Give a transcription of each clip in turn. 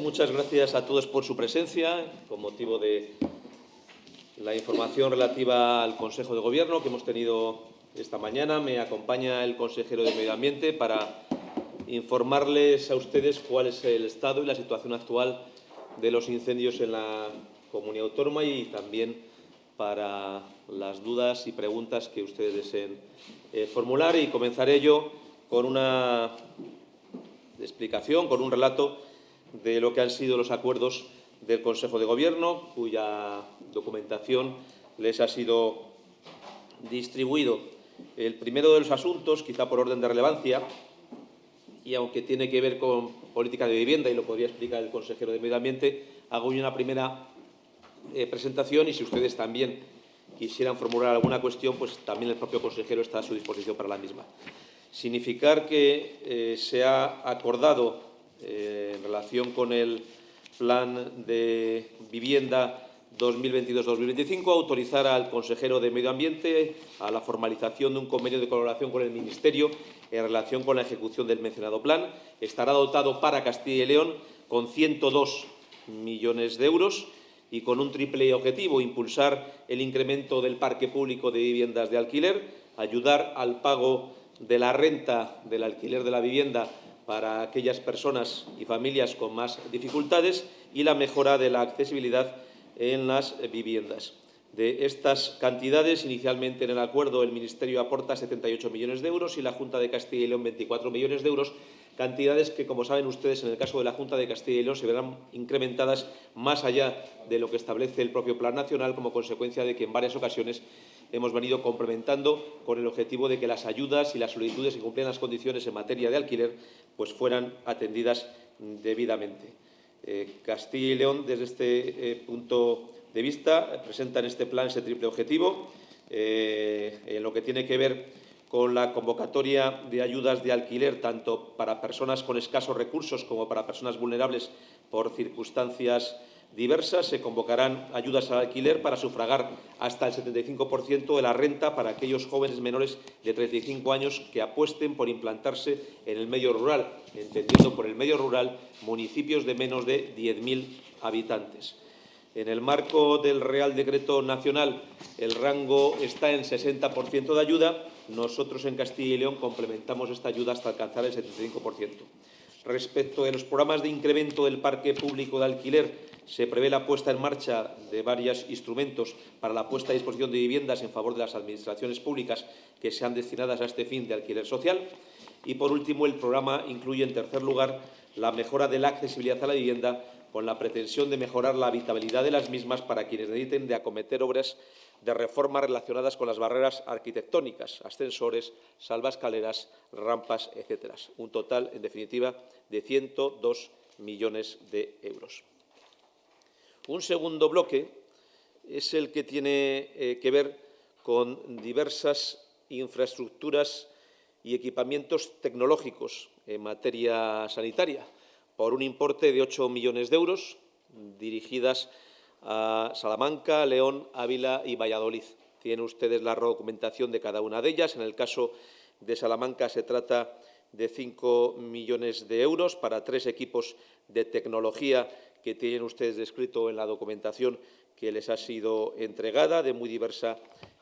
Muchas gracias a todos por su presencia con motivo de la información relativa al Consejo de Gobierno que hemos tenido esta mañana. Me acompaña el consejero de Medio Ambiente para informarles a ustedes cuál es el estado y la situación actual de los incendios en la comunidad autónoma y también para las dudas y preguntas que ustedes deseen eh, formular. Y comenzaré yo con una explicación, con un relato de lo que han sido los acuerdos del Consejo de Gobierno, cuya documentación les ha sido distribuido. El primero de los asuntos, quizá por orden de relevancia, y aunque tiene que ver con política de vivienda, y lo podría explicar el consejero de Medio Ambiente, hago una primera eh, presentación y si ustedes también quisieran formular alguna cuestión, pues también el propio consejero está a su disposición para la misma. Significar que eh, se ha acordado eh, en relación con el plan de vivienda 2022-2025 autorizar al consejero de Medio Ambiente a la formalización de un convenio de colaboración con el Ministerio en relación con la ejecución del mencionado plan. Estará dotado para Castilla y León con 102 millones de euros y con un triple objetivo, impulsar el incremento del parque público de viviendas de alquiler, ayudar al pago de la renta del alquiler de la vivienda para aquellas personas y familias con más dificultades y la mejora de la accesibilidad en las viviendas. De estas cantidades, inicialmente en el acuerdo el Ministerio aporta 78 millones de euros y la Junta de Castilla y León 24 millones de euros, cantidades que, como saben ustedes, en el caso de la Junta de Castilla y León se verán incrementadas más allá de lo que establece el propio Plan Nacional como consecuencia de que en varias ocasiones hemos venido complementando con el objetivo de que las ayudas y las solicitudes que cumplen las condiciones en materia de alquiler pues fueran atendidas debidamente. Eh, Castilla y León, desde este eh, punto de vista, presenta en este plan ese triple objetivo, eh, en lo que tiene que ver con la convocatoria de ayudas de alquiler tanto para personas con escasos recursos como para personas vulnerables por circunstancias diversas. Se convocarán ayudas al alquiler para sufragar hasta el 75% de la renta para aquellos jóvenes menores de 35 años que apuesten por implantarse en el medio rural, entendiendo por el medio rural municipios de menos de 10.000 habitantes. En el marco del Real Decreto Nacional el rango está en 60% de ayuda. Nosotros en Castilla y León complementamos esta ayuda hasta alcanzar el 75%. Respecto de los programas de incremento del parque público de alquiler, se prevé la puesta en marcha de varios instrumentos para la puesta a disposición de viviendas en favor de las administraciones públicas que sean destinadas a este fin de alquiler social. Y, por último, el programa incluye, en tercer lugar, la mejora de la accesibilidad a la vivienda con la pretensión de mejorar la habitabilidad de las mismas para quienes necesiten de acometer obras de reforma relacionadas con las barreras arquitectónicas, ascensores, salvascaleras, rampas, etc. Un total, en definitiva, de 102 millones de euros. Un segundo bloque es el que tiene eh, que ver con diversas infraestructuras y equipamientos tecnológicos en materia sanitaria, por un importe de 8 millones de euros, dirigidas Salamanca, León, Ávila y Valladolid. Tienen ustedes la documentación de cada una de ellas. En el caso de Salamanca se trata de 5 millones de euros para tres equipos de tecnología que tienen ustedes descrito en la documentación que les ha sido entregada, de muy diversa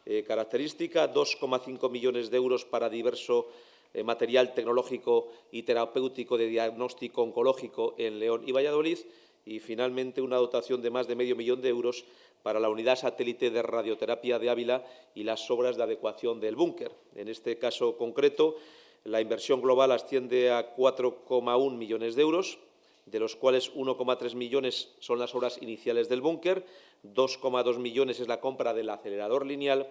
eh, característica, 2,5 millones de euros para diverso eh, material tecnológico y terapéutico de diagnóstico oncológico en León y Valladolid, y, finalmente, una dotación de más de medio millón de euros para la unidad satélite de radioterapia de Ávila y las obras de adecuación del búnker. En este caso concreto, la inversión global asciende a 4,1 millones de euros, de los cuales 1,3 millones son las obras iniciales del búnker, 2,2 millones es la compra del acelerador lineal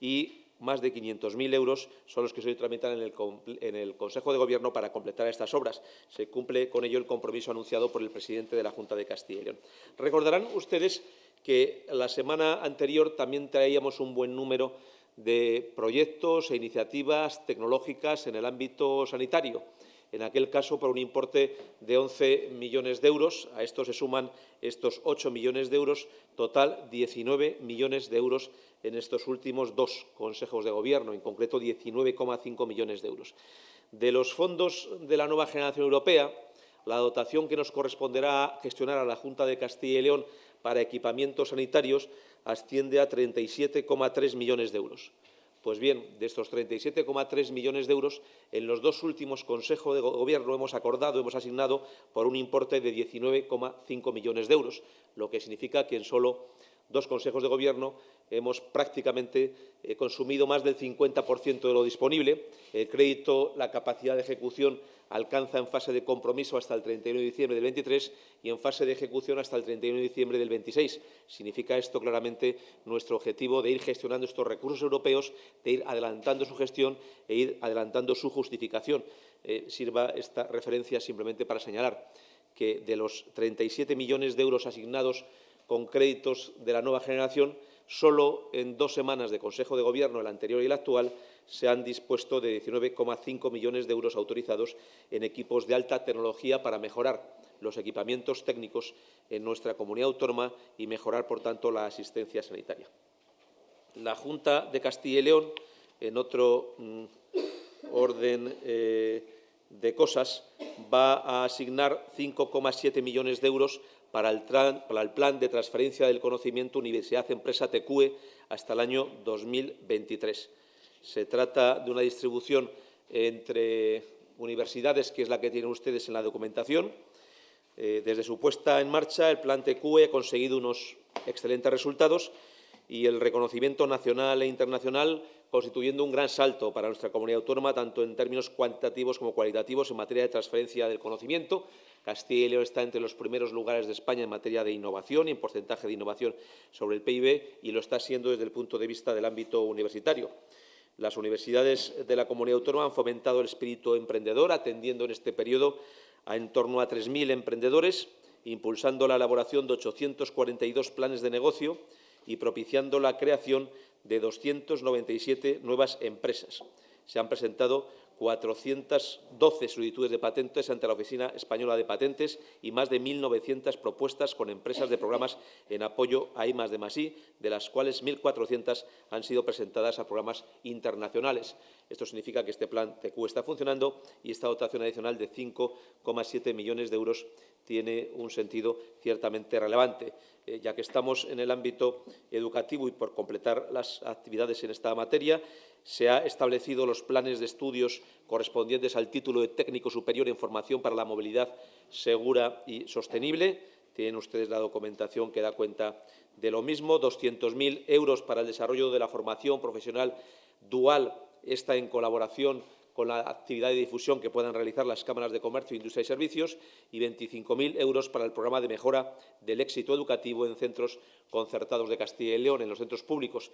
y más de 500.000 euros son los que se tramitan en el, en el, Consejo de Gobierno para completar estas obras. Se cumple con ello el compromiso anunciado por el presidente de la Junta de Castilla y León. Recordarán ustedes que la semana anterior también traíamos un buen número de proyectos e iniciativas tecnológicas en el ámbito sanitario en aquel caso por un importe de 11 millones de euros. A esto se suman estos 8 millones de euros, total 19 millones de euros en estos últimos dos consejos de gobierno, en concreto 19,5 millones de euros. De los fondos de la nueva generación europea, la dotación que nos corresponderá gestionar a la Junta de Castilla y León para equipamientos sanitarios asciende a 37,3 millones de euros. Pues bien, de estos 37,3 millones de euros, en los dos últimos consejos de Gobierno hemos acordado, hemos asignado por un importe de 19,5 millones de euros, lo que significa que en solo dos consejos de Gobierno hemos prácticamente eh, consumido más del 50% de lo disponible. El crédito, la capacidad de ejecución alcanza en fase de compromiso hasta el 31 de diciembre del 23 y en fase de ejecución hasta el 31 de diciembre del 26. Significa esto claramente nuestro objetivo de ir gestionando estos recursos europeos, de ir adelantando su gestión e ir adelantando su justificación. Eh, sirva esta referencia simplemente para señalar que de los 37 millones de euros asignados con créditos de la nueva generación, solo en dos semanas de Consejo de Gobierno, el anterior y el actual, se han dispuesto de 19,5 millones de euros autorizados en equipos de alta tecnología para mejorar los equipamientos técnicos en nuestra comunidad autónoma y mejorar, por tanto, la asistencia sanitaria. La Junta de Castilla y León, en otro mm, orden eh, de cosas, va a asignar 5,7 millones de euros para el, Plan de Transferencia del Conocimiento Universidad-Empresa TECUE hasta el año 2023. Se trata de una distribución entre universidades, que es la que tienen ustedes en la documentación. Eh, desde su puesta en marcha, el Plan TECUE ha conseguido unos excelentes resultados y el reconocimiento nacional e internacional constituyendo un gran salto para nuestra comunidad autónoma, tanto en términos cuantitativos como cualitativos en materia de transferencia del conocimiento. Castilla y León está entre los primeros lugares de España en materia de innovación y en porcentaje de innovación sobre el PIB y lo está siendo desde el punto de vista del ámbito universitario. Las universidades de la comunidad autónoma han fomentado el espíritu emprendedor, atendiendo en este periodo a en torno a 3.000 emprendedores, impulsando la elaboración de 842 planes de negocio y propiciando la creación de 297 nuevas empresas. Se han presentado 412 solicitudes de patentes ante la Oficina Española de Patentes y más de 1.900 propuestas con empresas de programas en apoyo a I de de las cuales 1.400 han sido presentadas a programas internacionales. Esto significa que este plan TQ está funcionando y esta dotación adicional de 5,7 millones de euros tiene un sentido ciertamente relevante. Eh, ya que estamos en el ámbito educativo y por completar las actividades en esta materia, se han establecido los planes de estudios correspondientes al título de técnico superior en formación para la movilidad segura y sostenible. Tienen ustedes la documentación que da cuenta de lo mismo. 200.000 euros para el desarrollo de la formación profesional dual, esta en colaboración con la actividad de difusión que puedan realizar las cámaras de comercio, industria y servicios y 25.000 euros para el programa de mejora del éxito educativo en centros concertados de Castilla y León, en los centros públicos.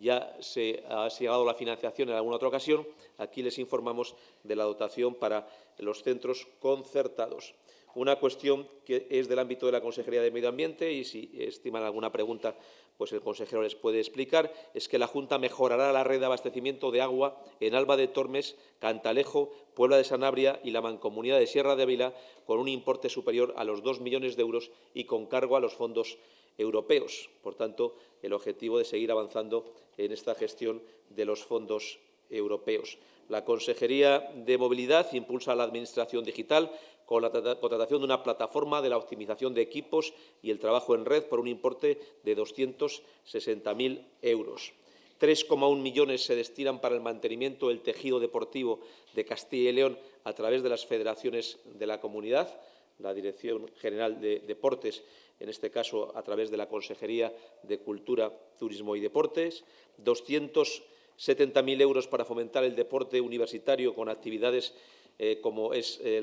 Ya se ha llegado la financiación en alguna otra ocasión. Aquí les informamos de la dotación para los centros concertados. Una cuestión que es del ámbito de la Consejería de Medio Ambiente y si estiman alguna pregunta, pues el consejero les puede explicar, es que la Junta mejorará la red de abastecimiento de agua en Alba de Tormes, Cantalejo, Puebla de Sanabria y la Mancomunidad de Sierra de Ávila con un importe superior a los dos millones de euros y con cargo a los fondos europeos. Por tanto, el objetivo de seguir avanzando en esta gestión de los fondos europeos. La Consejería de Movilidad impulsa la Administración digital con la contratación de una plataforma de la optimización de equipos y el trabajo en red por un importe de 260.000 euros. 3,1 millones se destinan para el mantenimiento del tejido deportivo de Castilla y León a través de las federaciones de la comunidad, la Dirección General de Deportes, en este caso a través de la Consejería de Cultura, Turismo y Deportes, 270.000 euros para fomentar el deporte universitario con actividades eh, como es eh,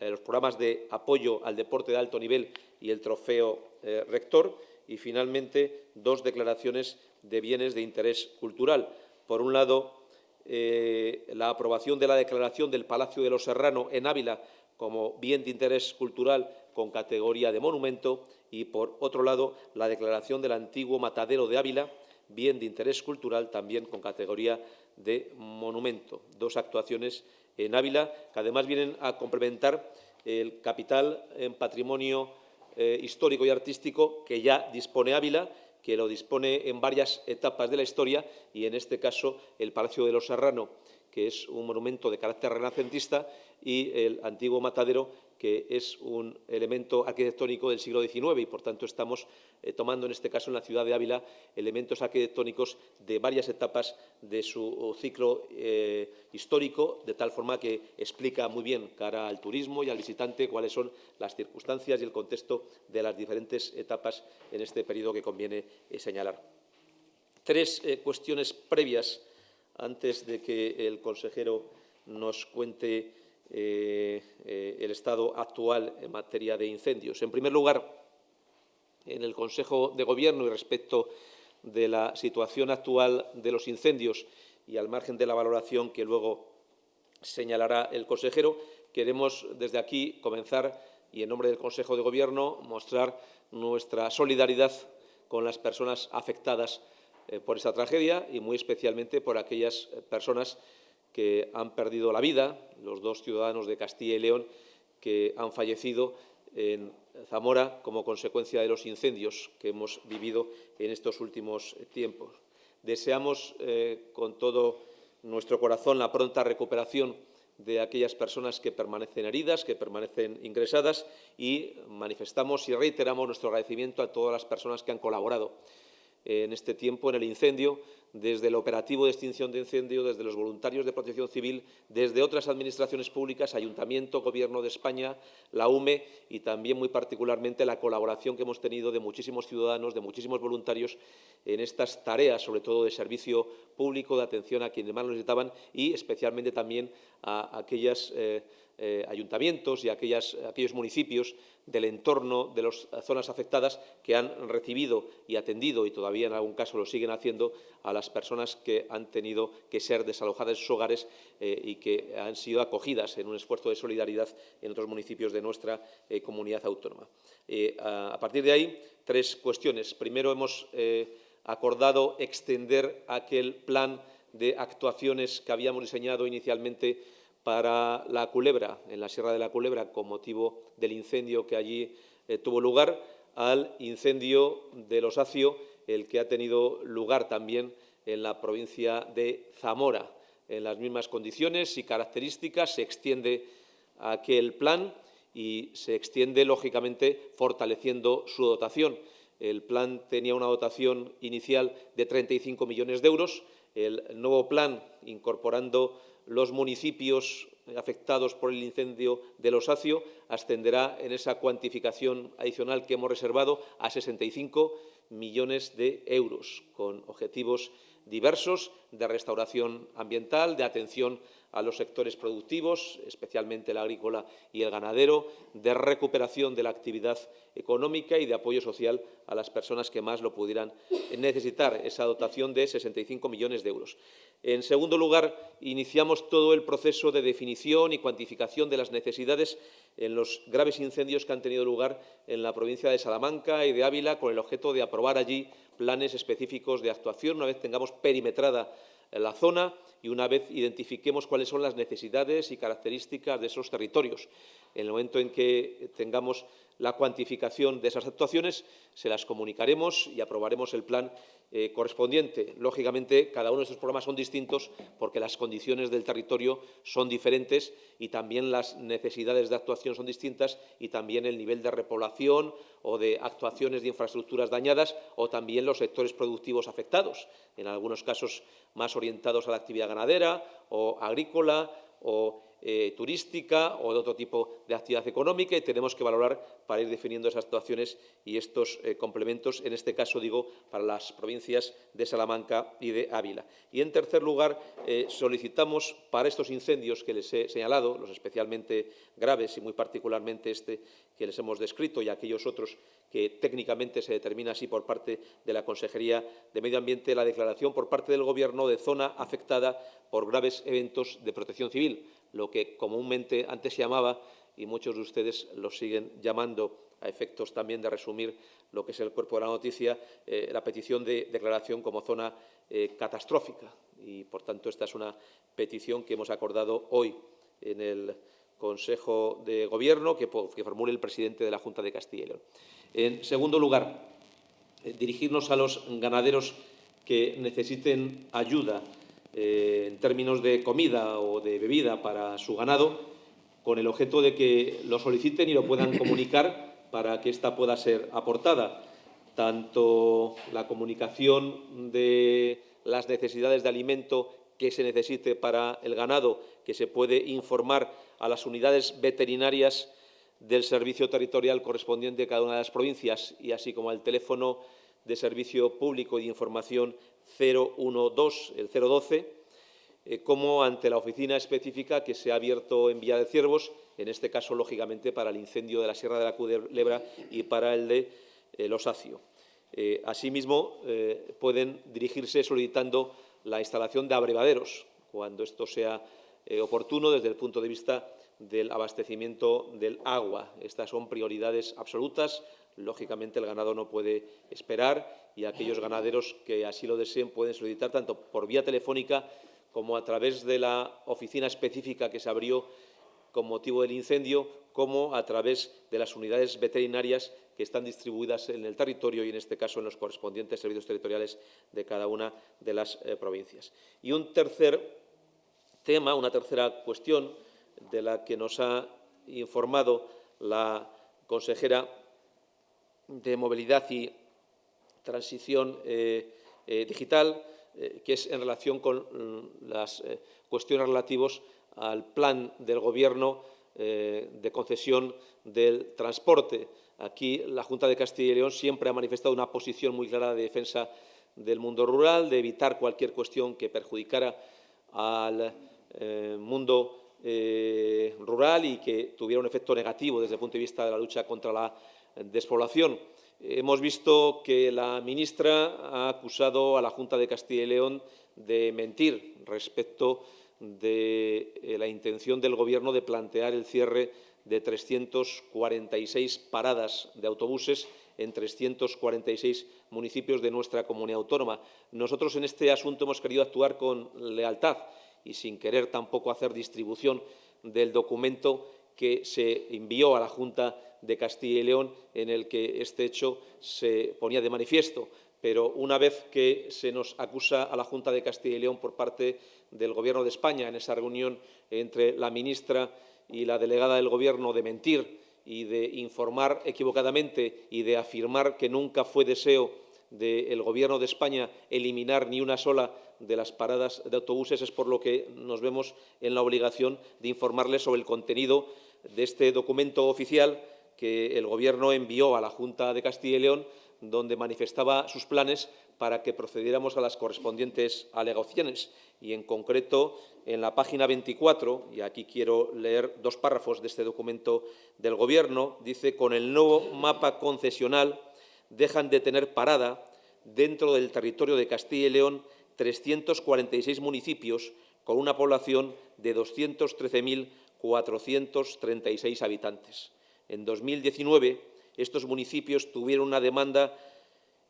los programas de apoyo al deporte de alto nivel y el trofeo eh, rector. Y, finalmente, dos declaraciones de bienes de interés cultural. Por un lado, la aprobación de la declaración del Palacio de los Serrano en Ávila como bien de interés cultural con categoría de monumento y, por otro lado, la declaración del antiguo Matadero de Ávila, bien de interés cultural también con categoría de monumento. Dos actuaciones en Ávila, que además vienen a complementar el capital en patrimonio eh, histórico y artístico que ya dispone Ávila, que lo dispone en varias etapas de la historia y, en este caso, el Palacio de los Serrano, que es un monumento de carácter renacentista, y el antiguo matadero, que es un elemento arquitectónico del siglo XIX y, por tanto, estamos eh, tomando, en este caso, en la ciudad de Ávila, elementos arquitectónicos de varias etapas de su ciclo eh, histórico, de tal forma que explica muy bien cara al turismo y al visitante cuáles son las circunstancias y el contexto de las diferentes etapas en este periodo que conviene eh, señalar. Tres cuestiones previas antes de que el consejero nos cuente eh, eh, el estado actual en materia de incendios. En primer lugar, en el Consejo de Gobierno y respecto de la situación actual de los incendios y al margen de la valoración que luego señalará el consejero, queremos desde aquí comenzar y en nombre del Consejo de Gobierno mostrar nuestra solidaridad con las personas afectadas eh, por esta tragedia y muy especialmente por aquellas personas que han perdido la vida, los dos ciudadanos de Castilla y León que han fallecido en Zamora como consecuencia de los incendios que hemos vivido en estos últimos tiempos. Deseamos eh, con todo nuestro corazón la pronta recuperación de aquellas personas que permanecen heridas, que permanecen ingresadas y manifestamos y reiteramos nuestro agradecimiento a todas las personas que han colaborado en este tiempo en el incendio, desde el operativo de extinción de incendio, desde los voluntarios de protección civil, desde otras administraciones públicas, Ayuntamiento, Gobierno de España, la UME y también muy particularmente la colaboración que hemos tenido de muchísimos ciudadanos, de muchísimos voluntarios en estas tareas, sobre todo de servicio público, de atención a quienes más lo necesitaban y especialmente también a aquellas eh, eh, ayuntamientos y aquellos municipios del entorno de las zonas afectadas que han recibido y atendido, y todavía en algún caso lo siguen haciendo, a las personas que han tenido que ser desalojadas de sus hogares eh, y que han sido acogidas en un esfuerzo de solidaridad en otros municipios de nuestra eh, comunidad autónoma. a, partir de ahí, tres cuestiones. Primero, hemos acordado extender aquel plan de actuaciones que habíamos diseñado inicialmente para la Culebra, en la Sierra de la Culebra, con motivo del incendio que allí eh, tuvo lugar, al incendio del Osacio, el que ha tenido lugar también en la provincia de Zamora. En las mismas condiciones y características se extiende aquel plan y se extiende, lógicamente, fortaleciendo su dotación. El plan tenía una dotación inicial de 35 millones de euros. El nuevo plan, incorporando los municipios afectados por el incendio del Osacio ascenderá en esa cuantificación adicional que hemos reservado a 65 millones de euros, con objetivos diversos de restauración ambiental, de atención a los sectores productivos, especialmente el agrícola y el ganadero, de recuperación de la actividad económica y de apoyo social a las personas que más lo pudieran necesitar, esa dotación de 65 millones de euros. En segundo lugar, iniciamos todo el proceso de definición y cuantificación de las necesidades en los graves incendios que han tenido lugar en la provincia de Salamanca y de Ávila, con el objeto de aprobar allí planes específicos de actuación una vez tengamos perimetrada la zona y una vez identifiquemos cuáles son las necesidades y características de esos territorios. En el momento en que tengamos la cuantificación de esas actuaciones, se las comunicaremos y aprobaremos el plan eh, correspondiente. Lógicamente, cada uno de estos programas son distintos porque las condiciones del territorio son diferentes y también las necesidades de actuación son distintas y también el nivel de repoblación o de actuaciones de infraestructuras dañadas o también los sectores productivos afectados, en algunos casos más orientados a la actividad ganadera o agrícola o eh, turística o de otro tipo de actividad económica y tenemos que valorar para ir definiendo esas actuaciones y estos eh, complementos, en este caso, digo, para las provincias de Salamanca y de Ávila. Y, en tercer lugar, eh, solicitamos para estos incendios que les he señalado, los especialmente graves y muy particularmente este que les hemos descrito y aquellos otros que técnicamente se determina así por parte de la Consejería de Medio Ambiente, la declaración por parte del Gobierno de zona afectada por graves eventos de protección civil, lo que comúnmente antes se llamaba, y muchos de ustedes lo siguen llamando a efectos también de resumir lo que es el cuerpo de la noticia, eh, la petición de declaración como zona eh, catastrófica. Y, por tanto, esta es una petición que hemos acordado hoy en el Consejo de Gobierno que, que formule el presidente de la Junta de Castilla y León. En segundo lugar, eh, dirigirnos a los ganaderos que necesiten ayuda en términos de comida o de bebida para su ganado, con el objeto de que lo soliciten y lo puedan comunicar para que ésta pueda ser aportada. Tanto la comunicación de las necesidades de alimento que se necesite para el ganado, que se puede informar a las unidades veterinarias del servicio territorial correspondiente a cada una de las provincias y así como al teléfono de servicio público y de información 012, el 012, eh, como ante la oficina específica que se ha abierto en Villa de Ciervos, en este caso, lógicamente, para el incendio de la Sierra de la Culebra y para el de eh, Los Acio. Eh, asimismo, pueden dirigirse solicitando la instalación de abrevaderos, cuando esto sea oportuno desde el punto de vista del abastecimiento del agua. Estas son prioridades absolutas. Lógicamente, el ganado no puede esperar y aquellos ganaderos que así lo deseen pueden solicitar tanto por vía telefónica como a través de la oficina específica que se abrió con motivo del incendio, como a través de las unidades veterinarias que están distribuidas en el territorio y, en este caso, en los correspondientes servicios territoriales de cada una de las eh, provincias. Y un tercer tema, una tercera cuestión de la que nos ha informado la consejera de Movilidad y Transición eh, eh, Digital, eh, que es en relación con mm, las cuestiones relativas al plan del Gobierno de concesión del transporte. Aquí la Junta de Castilla y León siempre ha manifestado una posición muy clara de defensa del mundo rural, de evitar cualquier cuestión que perjudicara al mundo rural y que tuviera un efecto negativo desde el punto de vista de la lucha contra la despoblación. Hemos visto que la ministra ha acusado a la Junta de Castilla y León de mentir respecto de eh, la intención del Gobierno de plantear el cierre de 346 paradas de autobuses en 346 municipios de nuestra comunidad autónoma. Nosotros en este asunto hemos querido actuar con lealtad y sin querer tampoco hacer distribución del documento que se envió a la Junta de Castilla y León en el que este hecho se ponía de manifiesto. Pero una vez que se nos acusa a la Junta de Castilla y León por parte del Gobierno de España en esa reunión entre la ministra y la delegada del Gobierno de mentir y de informar equivocadamente y de afirmar que nunca fue deseo del Gobierno de España eliminar ni una sola de las paradas de autobuses es por lo que nos vemos en la obligación de informarles sobre el contenido de este documento oficial que el Gobierno envió a la Junta de Castilla y León, donde manifestaba sus planes para que procediéramos a las correspondientes alegaciones. Y, en concreto, en la página 24, y aquí quiero leer dos párrafos de este documento del Gobierno, dice «Con el nuevo mapa concesional dejan de tener parada dentro del territorio de Castilla y León 346 municipios con una población de 213.436 habitantes. En 2019, estos municipios tuvieron una demanda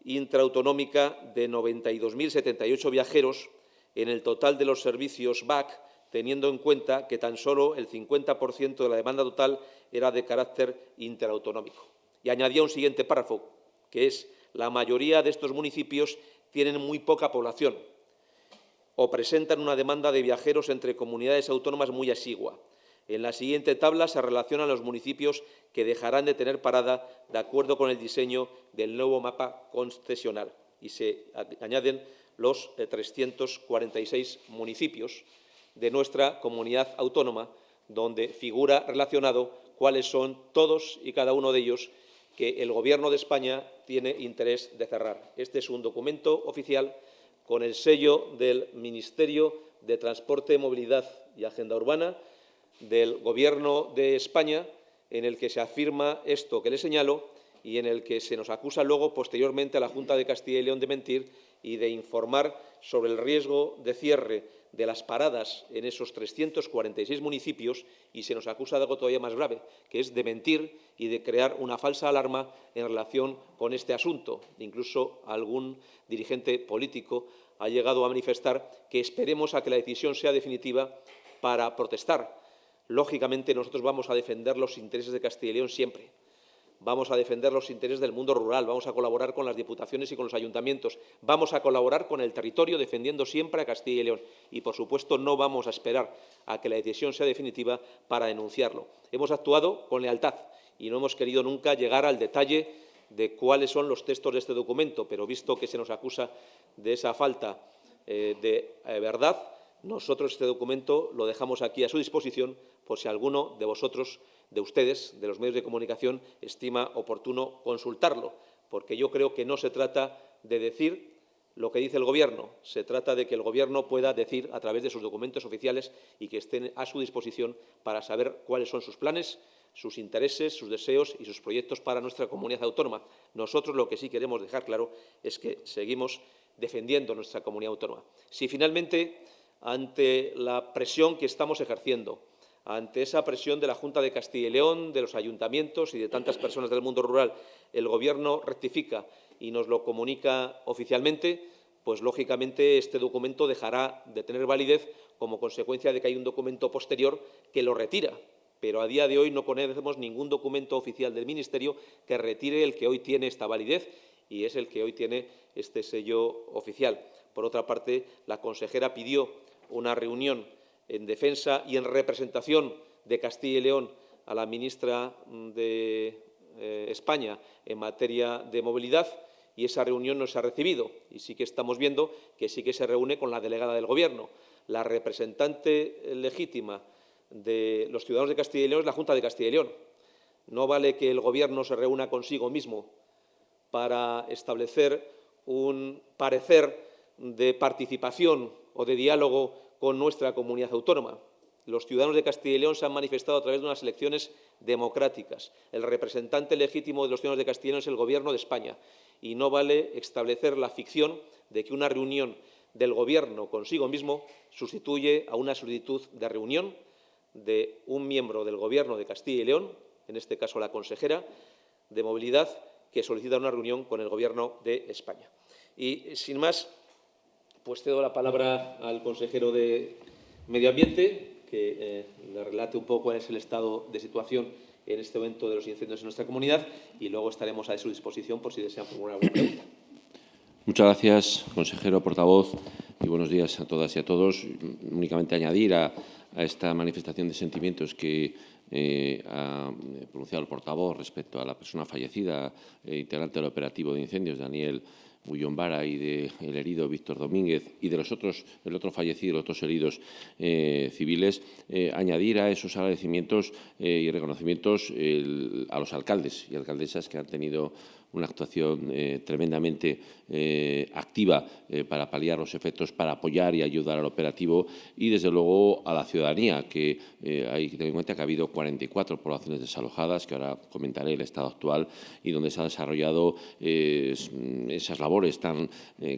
intraautonómica de 92.078 viajeros en el total de los servicios BAC, teniendo en cuenta que tan solo el 50% de la demanda total era de carácter interautonómico. Y añadía un siguiente párrafo, que es la mayoría de estos municipios tienen muy poca población, o presentan una demanda de viajeros entre comunidades autónomas muy exigua. En la siguiente tabla se relacionan los municipios que dejarán de tener parada de acuerdo con el diseño del nuevo mapa concesional y se añaden los 346 eh, municipios de nuestra comunidad autónoma, donde figura relacionado cuáles son todos y cada uno de ellos que el Gobierno de España tiene interés de cerrar. Este es un documento oficial con el sello del Ministerio de Transporte, Movilidad y Agenda Urbana del Gobierno de España, en el que se afirma esto que le señalo y en el que se nos acusa luego, posteriormente, a la Junta de Castilla y León de mentir y de informar sobre el riesgo de cierre de las paradas en esos 346 municipios y se nos acusa de algo todavía más grave, que es de mentir y de crear una falsa alarma en relación con este asunto. Incluso algún dirigente político ha llegado a manifestar que esperemos a que la decisión sea definitiva para protestar. Lógicamente, nosotros vamos a defender los intereses de Castilla y León siempre, vamos a defender los intereses del mundo rural, vamos a colaborar con las diputaciones y con los ayuntamientos, vamos a colaborar con el territorio defendiendo siempre a Castilla y León. Y, por supuesto, no vamos a esperar a que la decisión sea definitiva para denunciarlo. Hemos actuado con lealtad y no hemos querido nunca llegar al detalle de cuáles son los textos de este documento, pero visto que se nos acusa de esa falta eh, de eh, verdad, nosotros este documento lo dejamos aquí a su disposición por si alguno de vosotros de ustedes, de los medios de comunicación, estima oportuno consultarlo, porque yo creo que no se trata de decir lo que dice el Gobierno, se trata de que el Gobierno pueda decir a través de sus documentos oficiales y que estén a su disposición para saber cuáles son sus planes, sus intereses, sus deseos y sus proyectos para nuestra comunidad autónoma. Nosotros lo que sí queremos dejar claro es que seguimos defendiendo nuestra comunidad autónoma. Si finalmente, ante la presión que estamos ejerciendo, ante esa presión de la Junta de Castilla y León, de los ayuntamientos y de tantas personas del mundo rural, el Gobierno rectifica y nos lo comunica oficialmente, pues lógicamente este documento dejará de tener validez como consecuencia de que hay un documento posterior que lo retira. Pero a día de hoy no conocemos ningún documento oficial del Ministerio que retire el que hoy tiene esta validez y es el que hoy tiene este sello oficial. Por otra parte, la consejera pidió una reunión en defensa y en representación de Castilla y León a la ministra de eh, España en materia de movilidad y esa reunión no se ha recibido. Y sí que estamos viendo que sí que se reúne con la delegada del Gobierno. La representante legítima de los ciudadanos de Castilla y León es la Junta de Castilla y León. No vale que el Gobierno se reúna consigo mismo para establecer un parecer de participación o de diálogo con nuestra comunidad autónoma. Los ciudadanos de Castilla y León se han manifestado a través de unas elecciones democráticas. El representante legítimo de los ciudadanos de Castilla y León es el Gobierno de España y no vale establecer la ficción de que una reunión del Gobierno consigo mismo sustituye a una solicitud de reunión de un miembro del Gobierno de Castilla y León, en este caso la consejera de Movilidad, que solicita una reunión con el Gobierno de España. Y, sin más, pues cedo la palabra al consejero de Medio Ambiente, que eh, le relate un poco cuál es el estado de situación en este momento de los incendios en nuestra comunidad y luego estaremos a su disposición por si desean formular alguna pregunta. Muchas gracias, consejero portavoz, y buenos días a todas y a todos. Únicamente añadir a, esta manifestación de sentimientos que eh, ha pronunciado el portavoz respecto a la persona fallecida, eh, integrante del operativo de incendios, Daniel Y del herido Víctor Domínguez y de los otros, el otro fallecido, los otros heridos eh, civiles, eh, añadir a esos agradecimientos eh, y reconocimientos a los alcaldes y alcaldesas que han tenido una actuación eh, tremendamente eh, activa eh, para paliar los efectos, para apoyar y ayudar al operativo y, desde luego, a la ciudadanía, que hay que tener en cuenta que ha habido 44 poblaciones desalojadas, que ahora comentaré el estado actual, y donde se han desarrollado esas labores tan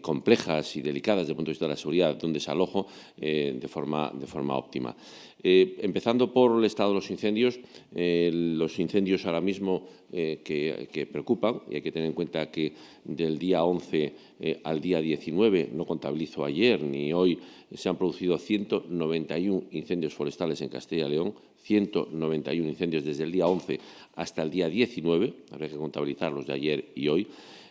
complejas y delicadas desde el punto de vista de la seguridad de un desalojo de, forma, de forma óptima. Empezando por el estado de los incendios, los incendios ahora mismo que, que preocupan, y hay que tener en cuenta que del día 11 eh, al día 19, no contabilizo ayer ni hoy, se han producido 191 incendios forestales en Castilla y León, 191 incendios desde el día 11 hasta el día 19, habría que contabilizar los de ayer y hoy,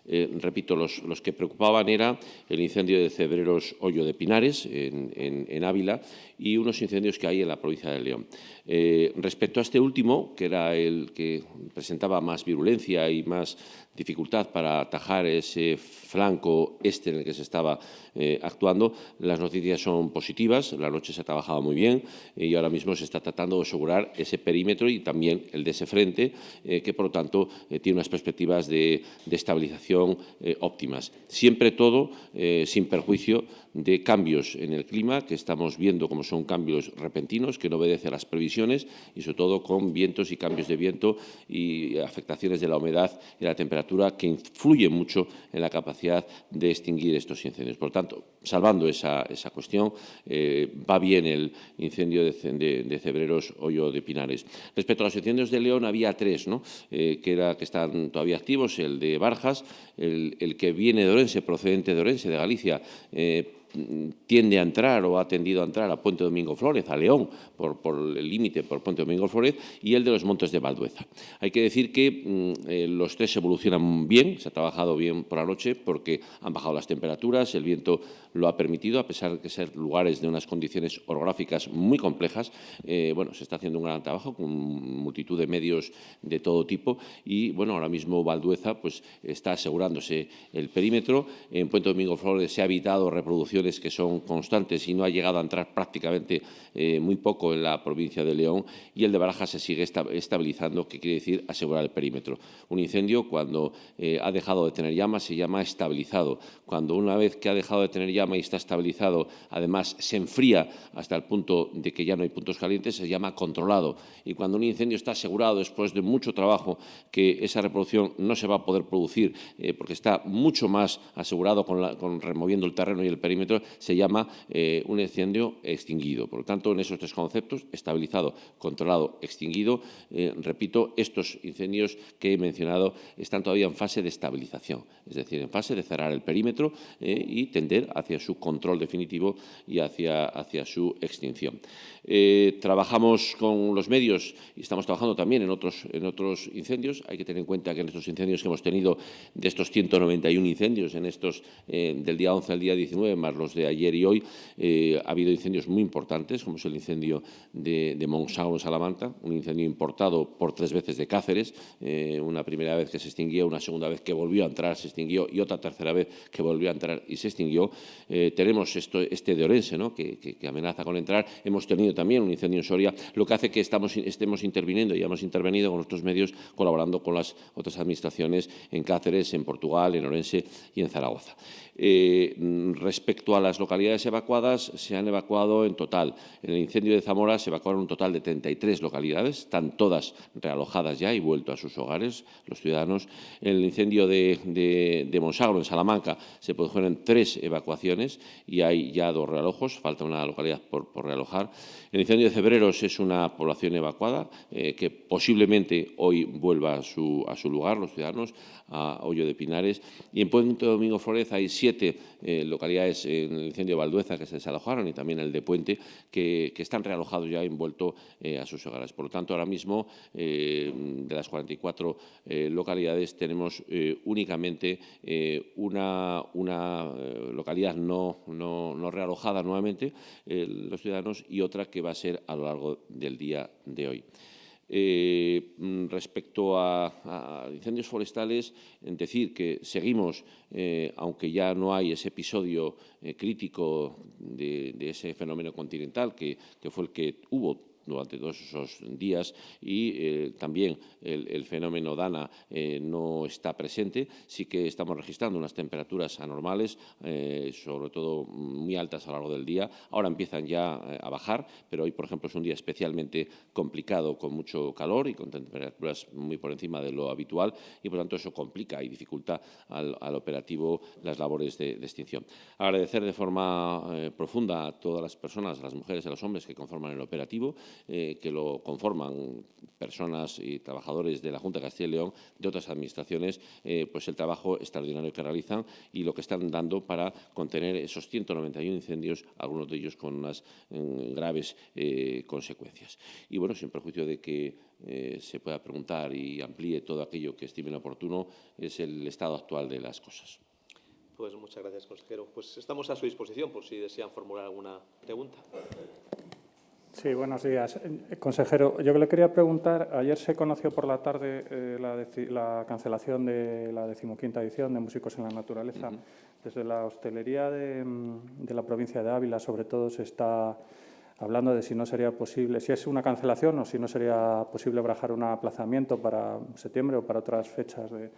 eh, repito, los, que preocupaban era el incendio de Cebreros Hoyo de Pinares, en, Ávila, y unos incendios que hay en la provincia de León. Eh, respecto a este último, que era el que presentaba más virulencia y más dificultad para atajar ese flanco este en el que se estaba eh, actuando, las noticias son positivas, la noche se ha trabajado muy bien y ahora mismo se está tratando de asegurar ese perímetro y también el de ese frente, que por lo tanto tiene unas perspectivas de estabilización eh, óptimas. Siempre todo eh, sin perjuicio de cambios en el clima, que estamos viendo como son cambios repentinos, que no obedecen a las previsiones y sobre todo con vientos y cambios de viento y afectaciones de la humedad y la temperatura que influyen mucho en la capacidad de extinguir estos incendios. Por tanto, salvando esa, cuestión, eh, va bien el incendio de, Cebreros Hoyo de Pinares. Respecto a los incendios de León, había tres, ¿no? que, era, que están todavía activos, el de Barjas, el, que viene de Orense, procedente de Orense, de Galicia, eh, tiende a entrar o ha tendido a entrar a Puente Domingo Flórez, a León, por, el límite por Puente Domingo Flórez, y el de los Montes de Valdueza. Hay que decir que mm, eh, los tres evolucionan bien, se ha trabajado bien por la noche porque han bajado las temperaturas, el viento lo ha permitido, a pesar de ser lugares de unas condiciones orográficas muy complejas. Eh, bueno, se está haciendo un gran trabajo con multitud de medios de todo tipo y, bueno, ahora mismo Valdueza pues, está asegurándose el perímetro. En Puente Domingo Flores se ha evitado que son constantes y no ha llegado a entrar prácticamente eh, muy poco en la provincia de León y el de Baraja se sigue estabilizando, que quiere decir asegurar el perímetro. Un incendio, cuando eh, ha dejado de tener llama, se llama estabilizado. Cuando una vez que ha dejado de tener llama y está estabilizado, además se enfría hasta el punto de que ya no hay puntos calientes, se llama controlado. Y cuando un incendio está asegurado después de mucho trabajo que esa reproducción no se va a poder producir eh, porque está mucho más asegurado con, removiendo el terreno y el perímetro, se llama eh, un incendio extinguido. Por lo tanto, en esos tres conceptos, estabilizado, controlado, extinguido, eh, repito, estos incendios que he mencionado están todavía en fase de estabilización, es decir, en fase de cerrar el perímetro y tender hacia su control definitivo y hacia, hacia su extinción. trabajamos con los medios y estamos trabajando también en otros, en otros incendios. Hay que tener en cuenta que en estos incendios que hemos tenido, de estos 191 incendios en estos eh, del día 11 al día 19, más los de ayer y hoy, eh, ha habido incendios muy importantes, como es el incendio de, de en Salamanca, un incendio importado por tres veces de Cáceres, eh, una primera vez que se extinguió, una segunda vez que volvió a entrar, se extinguió, y otra tercera vez que volvió a entrar y se extinguió. tenemos esto, este de Orense, ¿no? que, amenaza con entrar. Hemos tenido también un incendio en Soria, lo que hace que estemos interviniendo y hemos intervenido con nuestros medios colaborando con las otras administraciones en Cáceres, en Portugal, en Orense y en Zaragoza. Eh, respecto a las localidades evacuadas, se han evacuado en total, en el incendio de Zamora se evacuaron un total de 33 localidades, están todas realojadas ya y vuelto a sus hogares los ciudadanos. En el incendio de, de, Monsagro, en Salamanca, se produjeron tres evacuaciones y hay ya dos realojos, falta una localidad por, realojar. El incendio de Cebreros es una población evacuada eh, que posiblemente hoy vuelva a su, a su lugar, los ciudadanos, a Hoyo de Pinares. Y en Puente Domingo Flores hay siete siete eh, localidades en el incendio de Valdueza que se desalojaron y también el de Puente, que, están realojados ya envuelto eh, a sus hogares. Por lo tanto, ahora mismo, eh, de las 44 localidades, tenemos únicamente una, una localidad no, no, no, realojada nuevamente, los ciudadanos, y otra que va a ser a lo largo del día de hoy. Eh, mm, respecto a, incendios forestales, en decir que seguimos, eh, aunque ya no hay ese episodio eh, crítico de, ese fenómeno continental que, que, fue el que hubo durante todos esos días y eh, también el, fenómeno Dana eh, no está presente. Sí que estamos registrando unas temperaturas anormales, eh, sobre todo muy altas a lo largo del día. Ahora empiezan ya a bajar, pero hoy, por ejemplo, es un día especialmente complicado con mucho calor y con temperaturas muy por encima de lo habitual y, por tanto, eso complica y dificulta al, operativo las labores de, de, extinción. Agradecer de forma profunda a todas las personas, a las mujeres y a los hombres que conforman el operativo eh, que lo conforman personas y trabajadores de la Junta de Castilla y León, de otras administraciones, eh, pues el trabajo extraordinario que realizan y lo que están dando para contener esos 191 incendios, algunos de ellos con unas mm, graves eh, consecuencias. Y bueno, sin perjuicio de que se pueda preguntar y amplíe todo aquello que estimen oportuno, es el estado actual de las cosas. Pues muchas gracias, consejero. Pues estamos a su disposición por si desean formular alguna pregunta. Sí, buenos días. Eh, consejero, yo le quería preguntar, ayer se conoció por la tarde eh, la, cancelación de la decimoquinta edición de Músicos en la Naturaleza. Desde la hostelería de, mm, de, la provincia de Ávila, sobre todo, se está hablando de si no sería posible, si es una cancelación o si no sería posible barajar un aplazamiento para septiembre o para otras fechas de,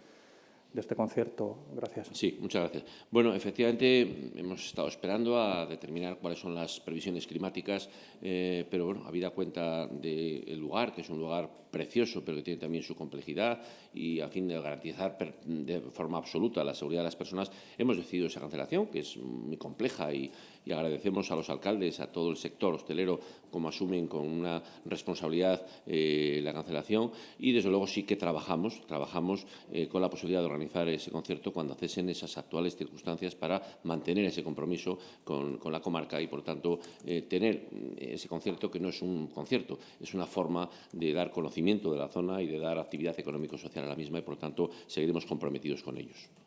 de este concierto. Gracias. Sí, muchas gracias. Bueno, efectivamente, hemos estado esperando a determinar cuáles son las previsiones climáticas, eh, pero bueno, habida cuenta del lugar, que es un lugar precioso, pero que tiene también su complejidad, y a fin de garantizar de forma absoluta la seguridad de las personas, hemos decidido esa cancelación, que es muy compleja y, y agradecemos a los alcaldes, a todo el sector hostelero, como asumen con una responsabilidad eh, la cancelación y, desde luego, sí que trabajamos, trabajamos eh, con la posibilidad de organizar ese concierto cuando cesen esas actuales circunstancias para mantener ese compromiso con, la comarca y, por tanto, eh, tener ese concierto que no es un concierto, es una forma de dar conocimiento de la zona y de dar actividad económico-social a la misma y, por tanto, seguiremos comprometidos con ellos.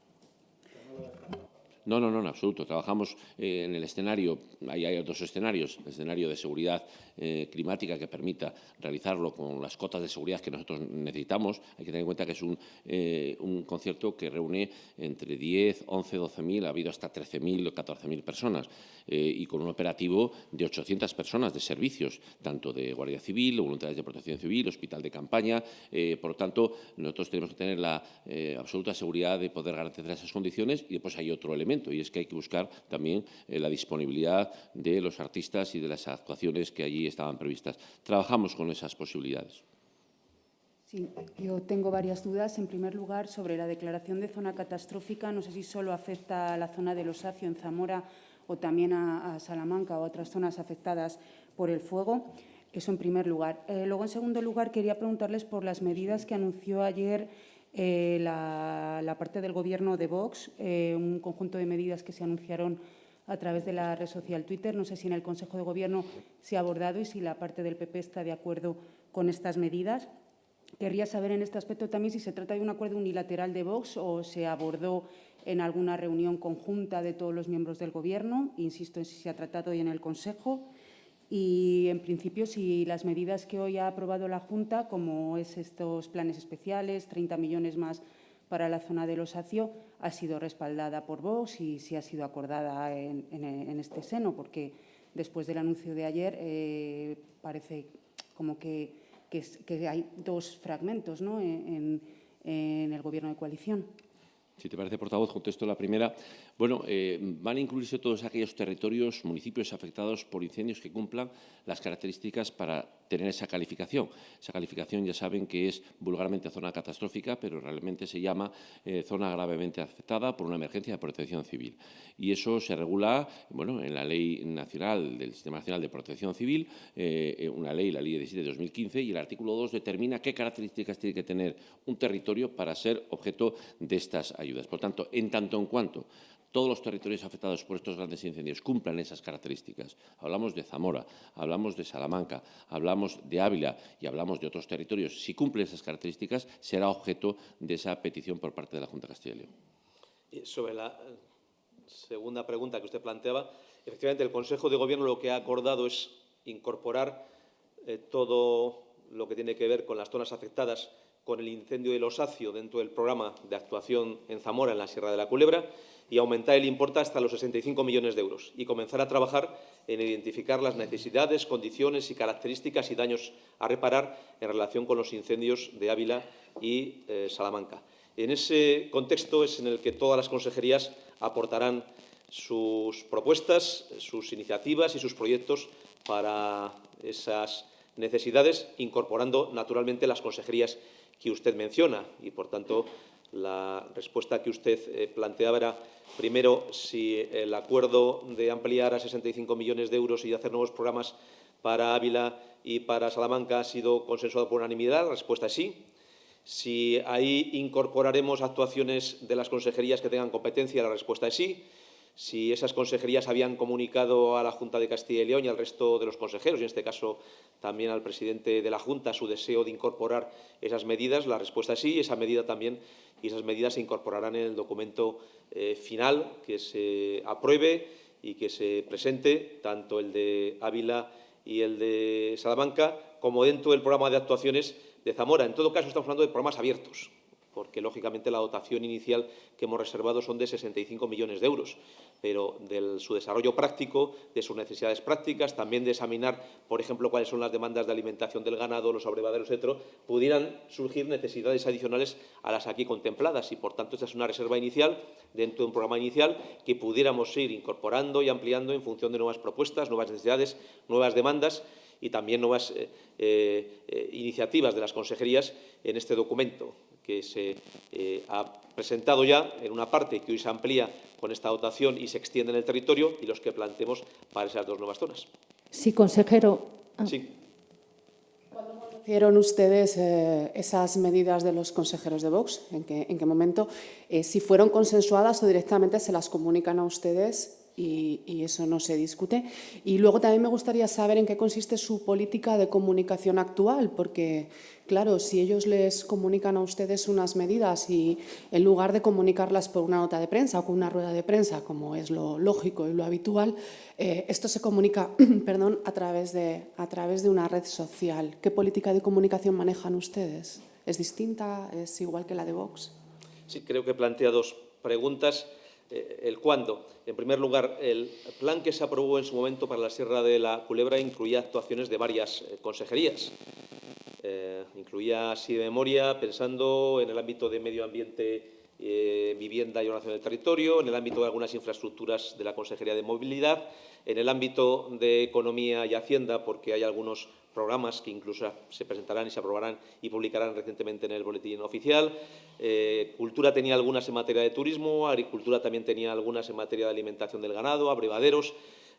No, no, no, en absoluto. Trabajamos eh, en el escenario, ahí hay dos escenarios, el escenario de seguridad eh, climática que permita realizarlo con las cotas de seguridad que nosotros necesitamos. Hay que tener en cuenta que es un, eh, concierto que reúne entre 10, 11, 12.000, ha habido hasta 13.000 o 14.000 personas y con un operativo de 800 personas de servicios, tanto de Guardia Civil, voluntarios de protección civil, hospital de campaña. por lo tanto, nosotros tenemos que tener la absoluta seguridad de poder garantizar esas condiciones y después hay otro elemento y es que hay que buscar también eh, la disponibilidad de los artistas y de las actuaciones que allí estaban previstas. Trabajamos con esas posibilidades. Sí, yo tengo varias dudas. En primer lugar, sobre la declaración de zona catastrófica, no sé si solo afecta a la zona del Osacio en Zamora o también a, Salamanca o otras zonas afectadas por el fuego. Eso en primer lugar. Eh, luego, en segundo lugar, quería preguntarles por las medidas que anunció ayer eh, la, parte del Gobierno de Vox, eh, un conjunto de medidas que se anunciaron a través de la red social Twitter. No sé si en el Consejo de Gobierno se ha abordado y si la parte del PP está de acuerdo con estas medidas. Querría saber en este aspecto también si se trata de un acuerdo unilateral de Vox o se abordó en alguna reunión conjunta de todos los miembros del Gobierno. Insisto en si se ha tratado hoy en el Consejo. Y, en principio, si las medidas que hoy ha aprobado la Junta, como es estos planes especiales, 30 millones más para la zona del Osacio, ha sido respaldada por Vox y si ha sido acordada en, este seno, porque después del anuncio de ayer eh, parece como que, hay dos fragmentos ¿no? en el Gobierno de coalición. Si te parece, portavoz, contesto la primera. Bueno, eh, van a incluirse todos aquellos territorios, municipios afectados por incendios que cumplan las características para tener esa calificación. Esa calificación ya saben que es vulgarmente zona catastrófica, pero realmente se llama eh, zona gravemente afectada por una emergencia de protección civil. Y eso se regula bueno, en la Ley Nacional del Sistema Nacional de Protección Civil, eh, una ley, la Ley 17 de 2015, y el artículo 2 determina qué características tiene que tener un territorio para ser objeto de estas ayudas. Por tanto, en tanto en cuanto todos los territorios afectados por estos grandes incendios cumplan esas características. Hablamos de Zamora, hablamos de Salamanca, hablamos de Ávila y hablamos de otros territorios. Si cumplen esas características, será objeto de esa petición por parte de la Junta de Castilla y León. Sobre la segunda pregunta que usted planteaba, efectivamente el Consejo de Gobierno lo que ha acordado es incorporar eh, todo lo que tiene que ver con las zonas afectadas con el incendio del Osacio dentro del programa de actuación en Zamora, en la Sierra de la Culebra, y aumentar el importe hasta los 65 millones de euros y comenzar a trabajar en identificar las necesidades, condiciones y características y daños a reparar en relación con los incendios de Ávila y eh, Salamanca. En ese contexto es en el que todas las consejerías aportarán sus propuestas, sus iniciativas y sus proyectos para esas necesidades, incorporando naturalmente las consejerías que usted menciona y, por tanto, la respuesta que usted eh, planteaba era, primero, si el acuerdo de ampliar a 65 millones de euros y hacer nuevos programas para Ávila y para Salamanca ha sido consensuado por unanimidad. La respuesta es sí. Si ahí incorporaremos actuaciones de las consejerías que tengan competencia, la respuesta es sí si esas consejerías habían comunicado a la Junta de Castilla y León y al resto de los consejeros, y en este caso también al presidente de la Junta, su deseo de incorporar esas medidas. La respuesta es sí, esa medida también y esas medidas se incorporarán en el documento eh, final que se apruebe y que se presente, tanto el de Ávila y el de Salamanca, como dentro del programa de actuaciones de Zamora. En todo caso, estamos hablando de programas abiertos porque lógicamente la dotación inicial que hemos reservado son de 65 millones de euros, pero de su desarrollo práctico, de sus necesidades prácticas, también de examinar, por ejemplo, cuáles son las demandas de alimentación del ganado, los abrevaderos, etcétera, pudieran surgir necesidades adicionales a las aquí contempladas. Y, por tanto, esta es una reserva inicial dentro de un programa inicial que pudiéramos ir incorporando y ampliando en función de nuevas propuestas, nuevas necesidades, nuevas demandas y también nuevas eh, eh, iniciativas de las consejerías en este documento que se eh, ha presentado ya en una parte que hoy se amplía con esta dotación y se extiende en el territorio y los que planteemos para esas dos nuevas zonas. Sí, consejero. Sí. conocieron ustedes eh, esas medidas de los consejeros de Vox? ¿En qué, en qué momento? Eh, si fueron consensuadas o directamente se las comunican a ustedes y, eso no se discute. Y luego también me gustaría saber en qué consiste su política de comunicación actual, porque, claro, si ellos les comunican a ustedes unas medidas y en lugar de comunicarlas por una nota de prensa o con una rueda de prensa, como es lo lógico y lo habitual, eh, esto se comunica perdón, a, través de, a través de una red social. ¿Qué política de comunicación manejan ustedes? ¿Es distinta? ¿Es igual que la de Vox? Sí, creo que plantea dos preguntas. Eh, el cuándo. En primer lugar, el plan que se aprobó en su momento para la Sierra de la Culebra incluía actuaciones de varias eh, consejerías. Eh, incluía, así de memoria, pensando en el ámbito de medio ambiente, vivienda y ordenación del territorio, en el ámbito de algunas infraestructuras de la Consejería de Movilidad, en el ámbito de economía y hacienda, porque hay algunos programas que incluso se presentarán y se aprobarán y publicarán recientemente en el boletín oficial. Eh, cultura tenía algunas en materia de turismo, agricultura también tenía algunas en materia de alimentación del ganado, abrevaderos.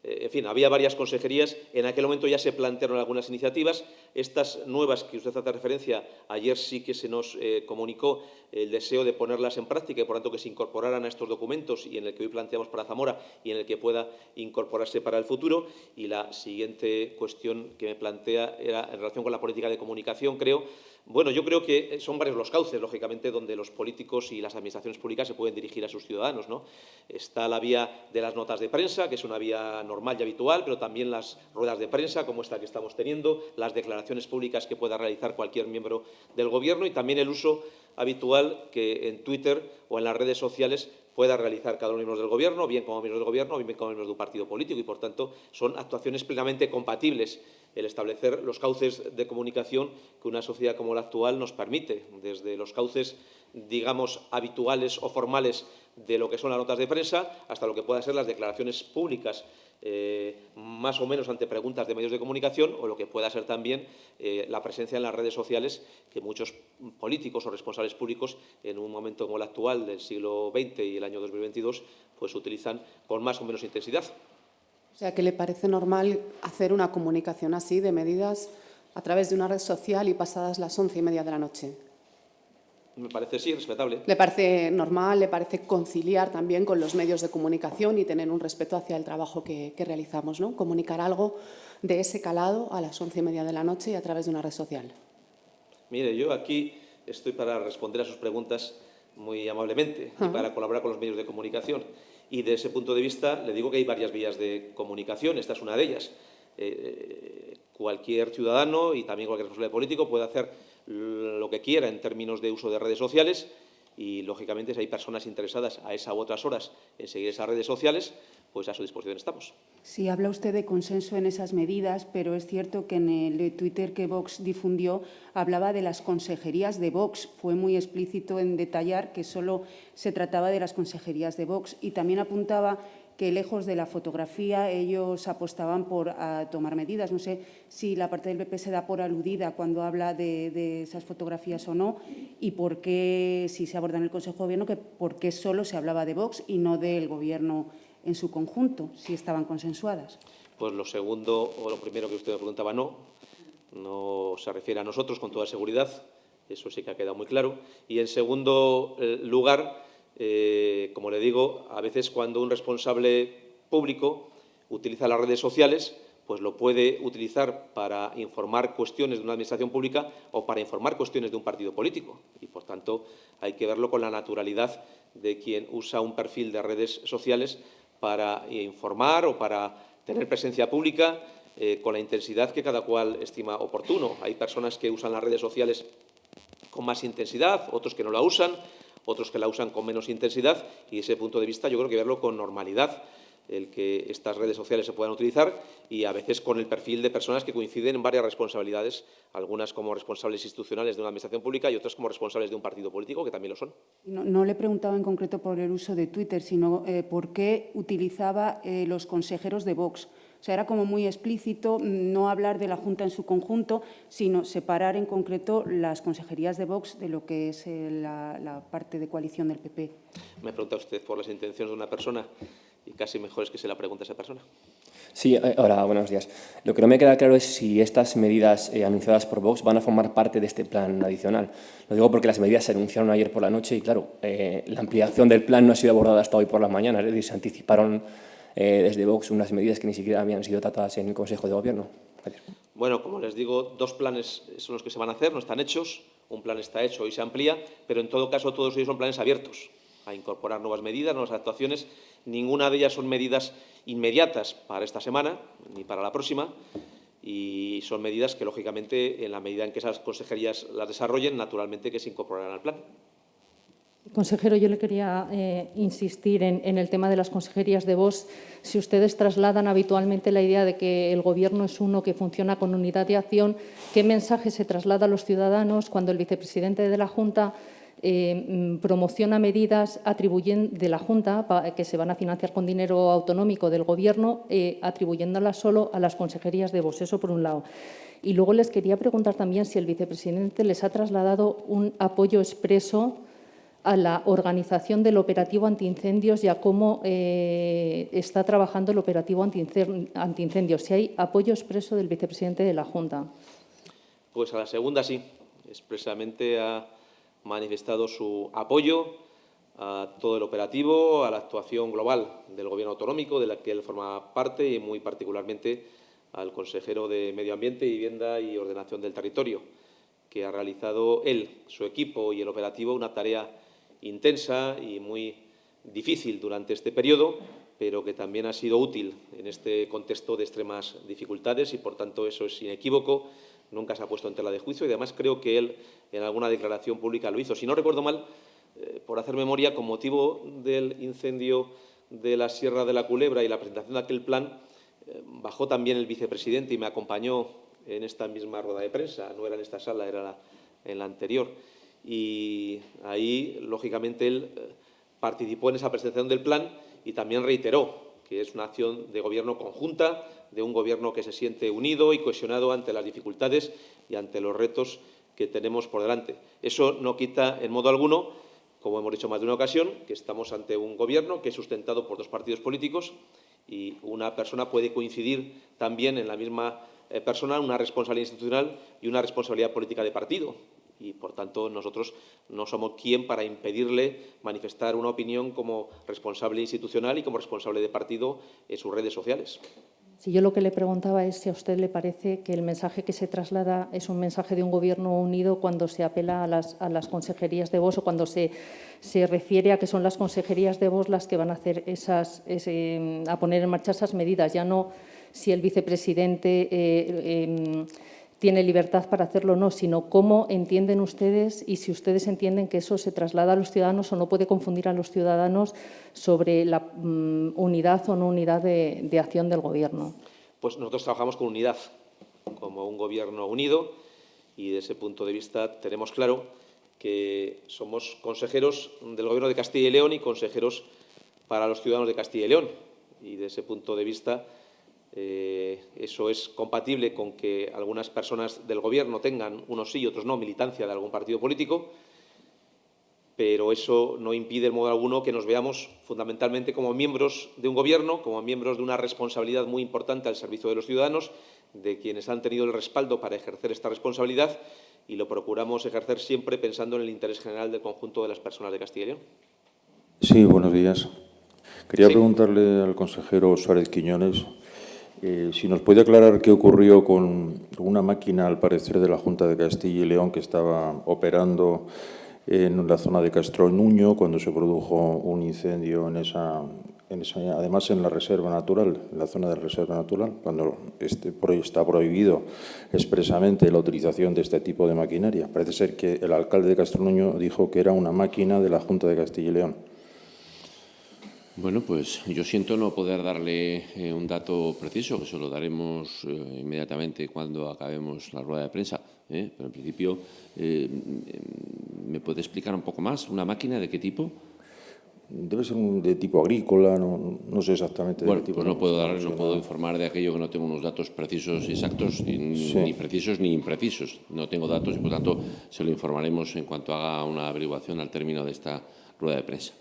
Eh, en fin, había varias consejerías. En aquel momento ya se plantearon algunas iniciativas. Estas nuevas que usted hace referencia, ayer sí que se nos eh, comunicó el deseo de ponerlas en práctica y, por tanto, que se incorporaran a estos documentos y en el que hoy planteamos para Zamora y en el que pueda incorporarse para el futuro. Y la siguiente cuestión que me plantea era en relación con la política de comunicación, creo, bueno, yo creo que son varios los cauces, lógicamente, donde los políticos y las administraciones públicas se pueden dirigir a sus ciudadanos. ¿no? Está la vía de las notas de prensa, que es una vía normal y habitual, pero también las ruedas de prensa, como esta que estamos teniendo, las declaraciones públicas que pueda realizar cualquier miembro del Gobierno y también el uso habitual que en Twitter o en las redes sociales pueda realizar cada uno de los miembros del Gobierno, bien como miembros del Gobierno, bien como miembros de un partido político, y por tanto son actuaciones plenamente compatibles el establecer los cauces de comunicación que una sociedad como la actual nos permite, desde los cauces, digamos, habituales o formales de lo que son las notas de prensa hasta lo que puedan ser las declaraciones públicas eh, más o menos ante preguntas de medios de comunicación o lo que pueda ser también eh, la presencia en las redes sociales que muchos políticos o responsables públicos en un momento como el actual del siglo XX y el año 2022 pues utilizan con más o menos intensidad. O sea, que le parece normal hacer una comunicación así de medidas a través de una red social y pasadas las once y media de la noche. Me parece, sí, respetable. ¿Le parece normal, le parece conciliar también con los medios de comunicación y tener un respeto hacia el trabajo que, realizamos, ¿no? Comunicar algo de ese calado a las once y media de la noche y a través de una red social. Mire, yo aquí estoy para responder a sus preguntas muy amablemente y para colaborar con los medios de comunicación. Y de ese punto de vista le digo que hay varias vías de comunicación, esta es una de ellas. Eh, cualquier ciudadano y también cualquier responsable político puede hacer lo que quiera en términos de uso de redes sociales y, lógicamente, si hay personas interesadas a esa u otras horas en seguir esas redes sociales, pues a su disposición estamos. Sí, habla usted de consenso en esas medidas, pero es cierto que en el Twitter que Vox difundió hablaba de las consejerías de Vox. Fue muy explícito en detallar que solo se trataba de las consejerías de Vox y también apuntaba que lejos de la fotografía ellos apostaban por tomar medidas. No sé si la parte del PP se da por aludida cuando habla de, esas fotografías o no y por qué, si se aborda en el Consejo de Gobierno, que por qué solo se hablaba de Vox y no del Gobierno en su conjunto, si estaban consensuadas. Pues lo segundo o lo primero que usted me preguntaba, no. No se refiere a nosotros con toda seguridad, eso sí que ha quedado muy claro. Y en segundo eh, lugar, eh, como le digo, a veces cuando un responsable público utiliza las redes sociales, pues lo puede utilizar para informar cuestiones de una administración pública o para informar cuestiones de un partido político. Y, por tanto, hay que verlo con la naturalidad de quien usa un perfil de redes sociales para informar o para tener presencia pública eh, con la intensidad que cada cual estima oportuno. Hay personas que usan las redes sociales con más intensidad, otros que no la usan, otros que la usan con menos intensidad y ese punto de vista yo creo que verlo con normalidad el que estas redes sociales se puedan utilizar y a veces con el perfil de personas que coinciden en varias responsabilidades, algunas como responsables institucionales de una administración pública y otras como responsables de un partido político, que también lo son. No, le preguntaba en concreto por el uso de Twitter, sino eh, por qué utilizaba eh, los consejeros de Vox sea, era como muy explícito no hablar de la Junta en su conjunto, sino separar en concreto las consejerías de Vox de lo que es eh, la, parte de coalición del PP. Me pregunta usted por las intenciones de una persona y casi mejor es que se la pregunte a esa persona. Sí, eh, hola, buenos días. Lo que no me queda claro es si estas medidas eh, anunciadas por Vox van a formar parte de este plan adicional. Lo digo porque las medidas se anunciaron ayer por la noche y, claro, eh, la ampliación del plan no ha sido abordada hasta hoy por la mañana. Es decir, se anticiparon desde Vox unas medidas que ni siquiera habían sido tratadas en el Consejo de Gobierno. Bueno, como les digo, dos planes son los que se van a hacer, no están hechos. Un plan está hecho y se amplía, pero en todo caso todos ellos son planes abiertos a incorporar nuevas medidas, nuevas actuaciones. Ninguna de ellas son medidas inmediatas para esta semana ni para la próxima y son medidas que, lógicamente, en la medida en que esas consejerías las desarrollen, naturalmente que se incorporarán al plan. Consejero, yo le quería eh, insistir en, el tema de las consejerías de voz. Si ustedes trasladan habitualmente la idea de que el Gobierno es uno que funciona con unidad de acción, ¿qué mensaje se traslada a los ciudadanos cuando el vicepresidente de la Junta eh, mm, promociona medidas de la Junta que se van a financiar con dinero autonómico del Gobierno, eh, atribuyéndolas solo a las consejerías de VOS. Eso por un lado. Y luego les quería preguntar también si el vicepresidente les ha trasladado un apoyo expreso a la organización del operativo antiincendios y a cómo eh, está trabajando el operativo antiincendios. Si hay apoyo expreso del vicepresidente de la Junta. Pues a la segunda sí, expresamente a manifestado su apoyo a todo el operativo, a la actuación global del Gobierno autonómico, de la que él forma parte, y muy particularmente al consejero de Medio Ambiente, Vivienda y Ordenación del Territorio, que ha realizado él, su equipo y el operativo una tarea intensa y muy difícil durante este periodo, pero que también ha sido útil en este contexto de extremas dificultades y, por tanto, eso es inequívoco nunca se ha puesto en tela de juicio y además creo que él en alguna declaración pública lo hizo. Si no recuerdo mal, eh, por hacer memoria, con motivo del incendio de la Sierra de la Culebra y la presentación de aquel plan, eh, bajó también el vicepresidente y me acompañó en esta misma rueda de prensa, no era en esta sala, era en la anterior. Y ahí, lógicamente, él eh, participó en esa presentación del plan y también reiteró que es una acción de gobierno conjunta, de un gobierno que se siente unido y cohesionado ante las dificultades y ante los retos que tenemos por delante. Eso no quita en modo alguno, como hemos dicho más de una ocasión, que estamos ante un gobierno que es sustentado por dos partidos políticos y una persona puede coincidir también en la misma eh, persona una responsabilidad institucional y una responsabilidad política de partido y, por tanto, nosotros no somos quien para impedirle manifestar una opinión como responsable institucional y como responsable de partido en sus redes sociales. Si yo lo que le preguntaba es si a usted le parece que el mensaje que se traslada es un mensaje de un gobierno unido cuando se apela a las, consejerías de voz o cuando se, se, refiere a que son las consejerías de voz las que van a, hacer esas, a poner en marcha esas medidas, ya no si el vicepresidente eh, em, tiene libertad para hacerlo o no, sino cómo entienden ustedes y si ustedes entienden que eso se traslada a los ciudadanos o no puede confundir a los ciudadanos sobre la mm, unidad o no unidad de, de acción del Gobierno. Pues nosotros trabajamos con unidad, como un Gobierno unido, y desde ese punto de vista tenemos claro que somos consejeros del Gobierno de Castilla y León y consejeros para los ciudadanos de Castilla y León. Y desde ese punto de vista eh, eso es compatible con que algunas personas del Gobierno tengan, unos sí y otros no, militancia de algún partido político, pero eso no impide en modo alguno que nos veamos fundamentalmente como miembros de un Gobierno, como miembros de una responsabilidad muy importante al servicio de los ciudadanos, de quienes han tenido el respaldo para ejercer esta responsabilidad y lo procuramos ejercer siempre pensando en el interés general del conjunto de las personas de Castilla y León. Sí, buenos días. Quería preguntarle al consejero Suárez Quiñones eh, si nos puede aclarar qué ocurrió con una máquina, al parecer, de la Junta de Castilla y León que estaba operando en la zona de Castro Nuño cuando se produjo un incendio en esa, además en la reserva natural, en la zona de reserva natural, cuando este, está prohibido expresamente la utilización de este tipo de maquinaria. Parece ser que el alcalde de Castro Nuño dijo que era una máquina de la Junta de Castilla y León. Bueno, pues yo siento no poder darle eh, un dato preciso, que se lo daremos eh, inmediatamente cuando acabemos la rueda de prensa. ¿eh? Pero en principio, ¿me puede explicar un poco más? ¿Una máquina de qué tipo? Debe ser de tipo agrícola, no, sé exactamente de bueno, qué tipo. Pues no puedo, dar, no puedo informar de aquello que no tengo unos datos precisos y exactos, ni precisos ni imprecisos. No tengo datos y, por tanto, se lo informaremos en cuanto haga una averiguación al término de esta rueda de prensa.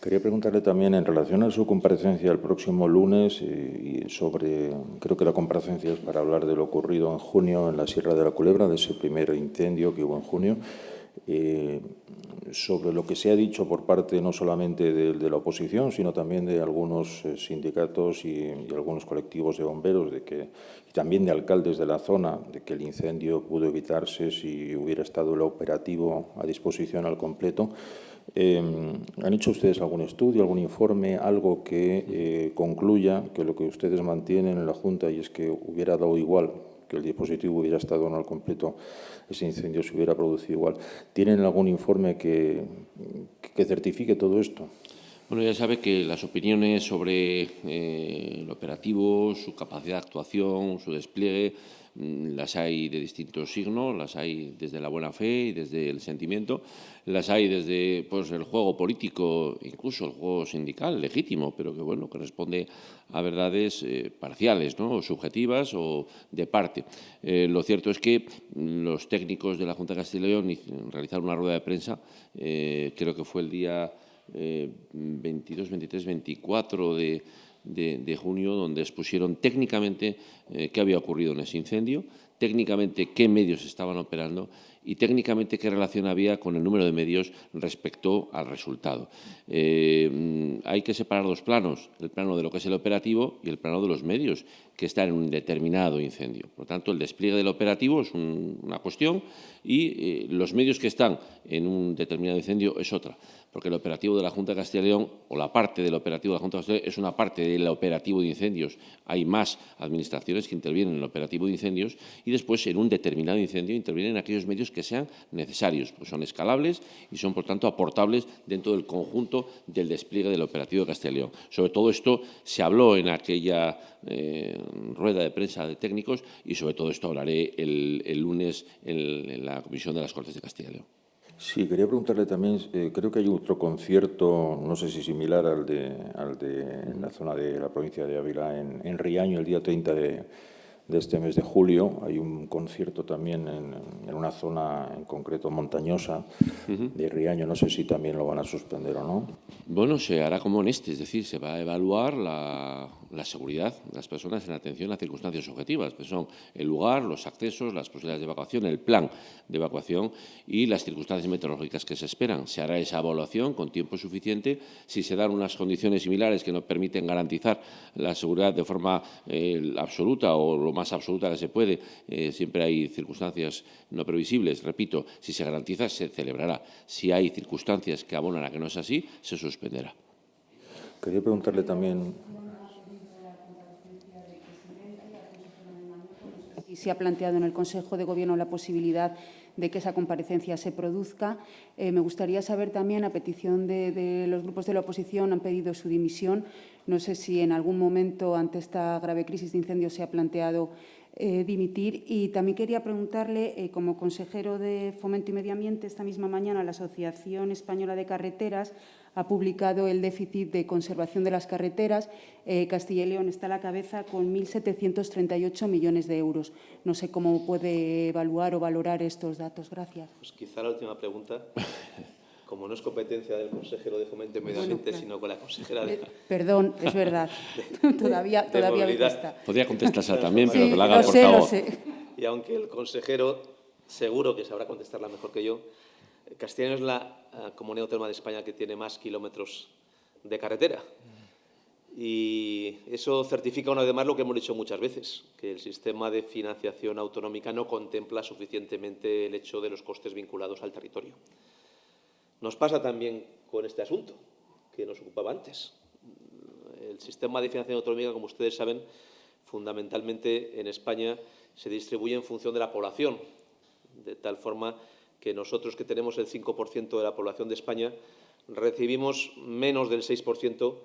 Quería preguntarle también, en relación a su comparecencia el próximo lunes, y sobre, creo que la comparecencia es para hablar de lo ocurrido en junio en la Sierra de la Culebra, de ese primer incendio que hubo en junio, eh, sobre lo que se ha dicho por parte no solamente de, la oposición, sino también de algunos eh, sindicatos y, algunos colectivos de bomberos, de que, y también de alcaldes de la zona, de que el incendio pudo evitarse si hubiera estado el operativo a disposición al completo. Eh, ¿Han hecho ustedes algún estudio, algún informe, algo que concluya que lo que ustedes mantienen en la Junta y es que hubiera dado igual que el dispositivo hubiera estado no al completo, ese incendio se hubiera producido igual. ¿Tienen algún informe que, que certifique todo esto? Bueno, ya sabe que las opiniones sobre eh, el operativo, su capacidad de actuación, su despliegue, las hay de distintos signos, las hay desde la buena fe y desde el sentimiento, las hay desde pues, el juego político, incluso el juego sindical, legítimo, pero que bueno, que responde a verdades eh, parciales, ¿no? o subjetivas o de parte. Eh, lo cierto es que los técnicos de la Junta de Castilla y León realizaron una rueda de prensa, eh, creo que fue el día 22, 23, 24 de de, junio, donde expusieron técnicamente eh, qué había ocurrido en ese incendio, técnicamente qué medios estaban operando y técnicamente qué relación había con el número de medios respecto al resultado. Eh, mm, hay que separar dos planos, el plano de lo que es el operativo y el plano de los medios que están en un determinado incendio. Por lo tanto, el despliegue del operativo es una cuestión y eh, los medios que están en un determinado incendio es otra porque el operativo de la Junta de Castilla y León, o la parte del operativo de la Junta de Castilla y León, es una parte del operativo de incendios. Hay más administraciones que intervienen en el operativo de incendios y después, en un determinado incendio, intervienen aquellos medios que sean necesarios, pues son escalables y son, por tanto, aportables dentro del conjunto del despliegue del operativo de Castilla y León. Sobre todo esto se habló en aquella eh, rueda de prensa de técnicos y sobre todo esto hablaré el, lunes en la Comisión de las Cortes de Castilla y León. Sí, quería preguntarle también, eh, creo que hay otro concierto, no sé si similar al de, al de en la zona de la provincia de Ávila, en, Riaño, el día 30 de, de este mes de julio. Hay un concierto también en, una zona en concreto montañosa de Riaño. No sé si también lo van a suspender o no. Bueno, se hará como en este, es decir, se va a evaluar la, seguridad de las personas en atención a circunstancias objetivas, que son el lugar, los accesos, las posibilidades de evacuación, el plan de evacuación y las circunstancias meteorológicas que se esperan. Se hará esa evaluación con tiempo suficiente. Si se dan unas condiciones similares que no permiten garantizar la seguridad de forma eh, absoluta o lo más absoluta que se puede, eh, siempre hay circunstancias no previsibles, repito, si se garantiza se celebrará. Si hay circunstancias que abonan a que no es así, se suspenderá. Quería preguntarle también se ha planteado en el Consejo de Gobierno la posibilidad de que esa comparecencia se produzca. Eh, me gustaría saber también, a petición de, los grupos de la oposición, han pedido su dimisión. No sé si en algún momento, ante esta grave crisis de incendios, se ha planteado eh, dimitir. Y también quería preguntarle, eh, como consejero de Fomento y Medio Ambiente, esta misma mañana la Asociación Española de Carreteras ha publicado el déficit de conservación de las carreteras. Eh, Castilla y León está a la cabeza con 1.738 millones de euros. No sé cómo puede evaluar o valorar estos datos. Gracias. Pues quizá la última pregunta. Como no es competencia del consejero de Fomento y Medio Ambiente, sino con la consejera de... Perdón, es verdad. todavía todavía me cuesta. Podría contestársela también, pero que la haga por favor. Y aunque el consejero seguro que sabrá contestarla mejor que yo, Castilla es la eh, comunidad autónoma de España que tiene más kilómetros de carretera. Y eso certifica una vez más lo que hemos dicho muchas veces, que el sistema de financiación autonómica no contempla suficientemente el hecho de los costes vinculados al territorio. Nos pasa también con este asunto que nos ocupaba antes. El sistema de financiación autonómica, como ustedes saben, fundamentalmente en España se distribuye en función de la población, de tal forma que nosotros que tenemos el 5% de la población de España recibimos menos del 6%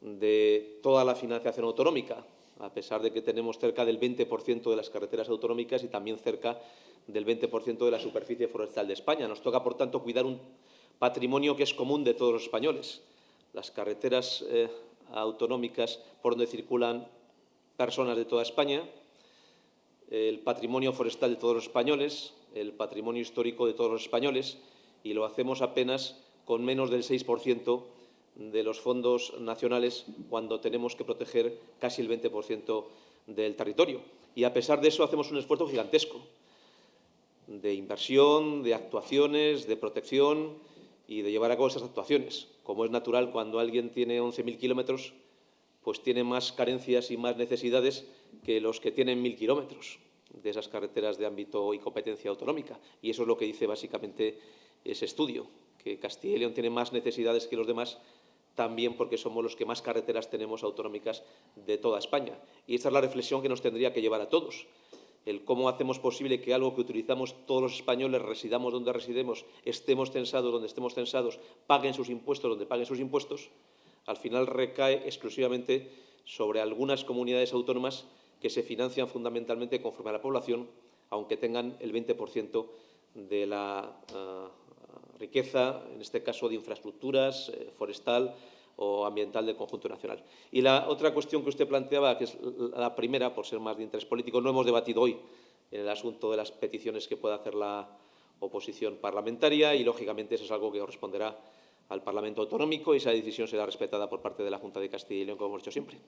de toda la financiación autonómica, a pesar de que tenemos cerca del 20% de las carreteras autonómicas y también cerca del 20% de la superficie forestal de España. Nos toca, por tanto, cuidar un patrimonio que es común de todos los españoles. Las carreteras eh, autonómicas por donde circulan personas de toda España, el patrimonio forestal de todos los españoles, el patrimonio histórico de todos los españoles y lo hacemos apenas con menos del 6% de los fondos nacionales cuando tenemos que proteger casi el 20% del territorio. Y a pesar de eso hacemos un esfuerzo gigantesco de inversión, de actuaciones, de protección y de llevar a cabo esas actuaciones. Como es natural, cuando alguien tiene 11.000 kilómetros, pues tiene más carencias y más necesidades que los que tienen 1.000 kilómetros de esas carreteras de ámbito y competencia autonómica. Y eso es lo que dice básicamente ese estudio, que Castilla y León tiene más necesidades que los demás también porque somos los que más carreteras tenemos autonómicas de toda España. Y esta es la reflexión que nos tendría que llevar a todos. El cómo hacemos posible que algo que utilizamos todos los españoles, residamos donde residemos, estemos censados donde estemos censados, paguen sus impuestos donde paguen sus impuestos, al final recae exclusivamente sobre algunas comunidades autónomas que se financian fundamentalmente conforme a la población, aunque tengan el 20% de la uh, riqueza, en este caso de infraestructuras, eh, forestal o ambiental del conjunto nacional. Y la otra cuestión que usted planteaba, que es la primera, por ser más de interés político, no hemos debatido hoy en el asunto de las peticiones que pueda hacer la oposición parlamentaria y, lógicamente, eso es algo que corresponderá al Parlamento Autonómico y esa decisión será respetada por parte de la Junta de Castilla y León, como hemos hecho siempre.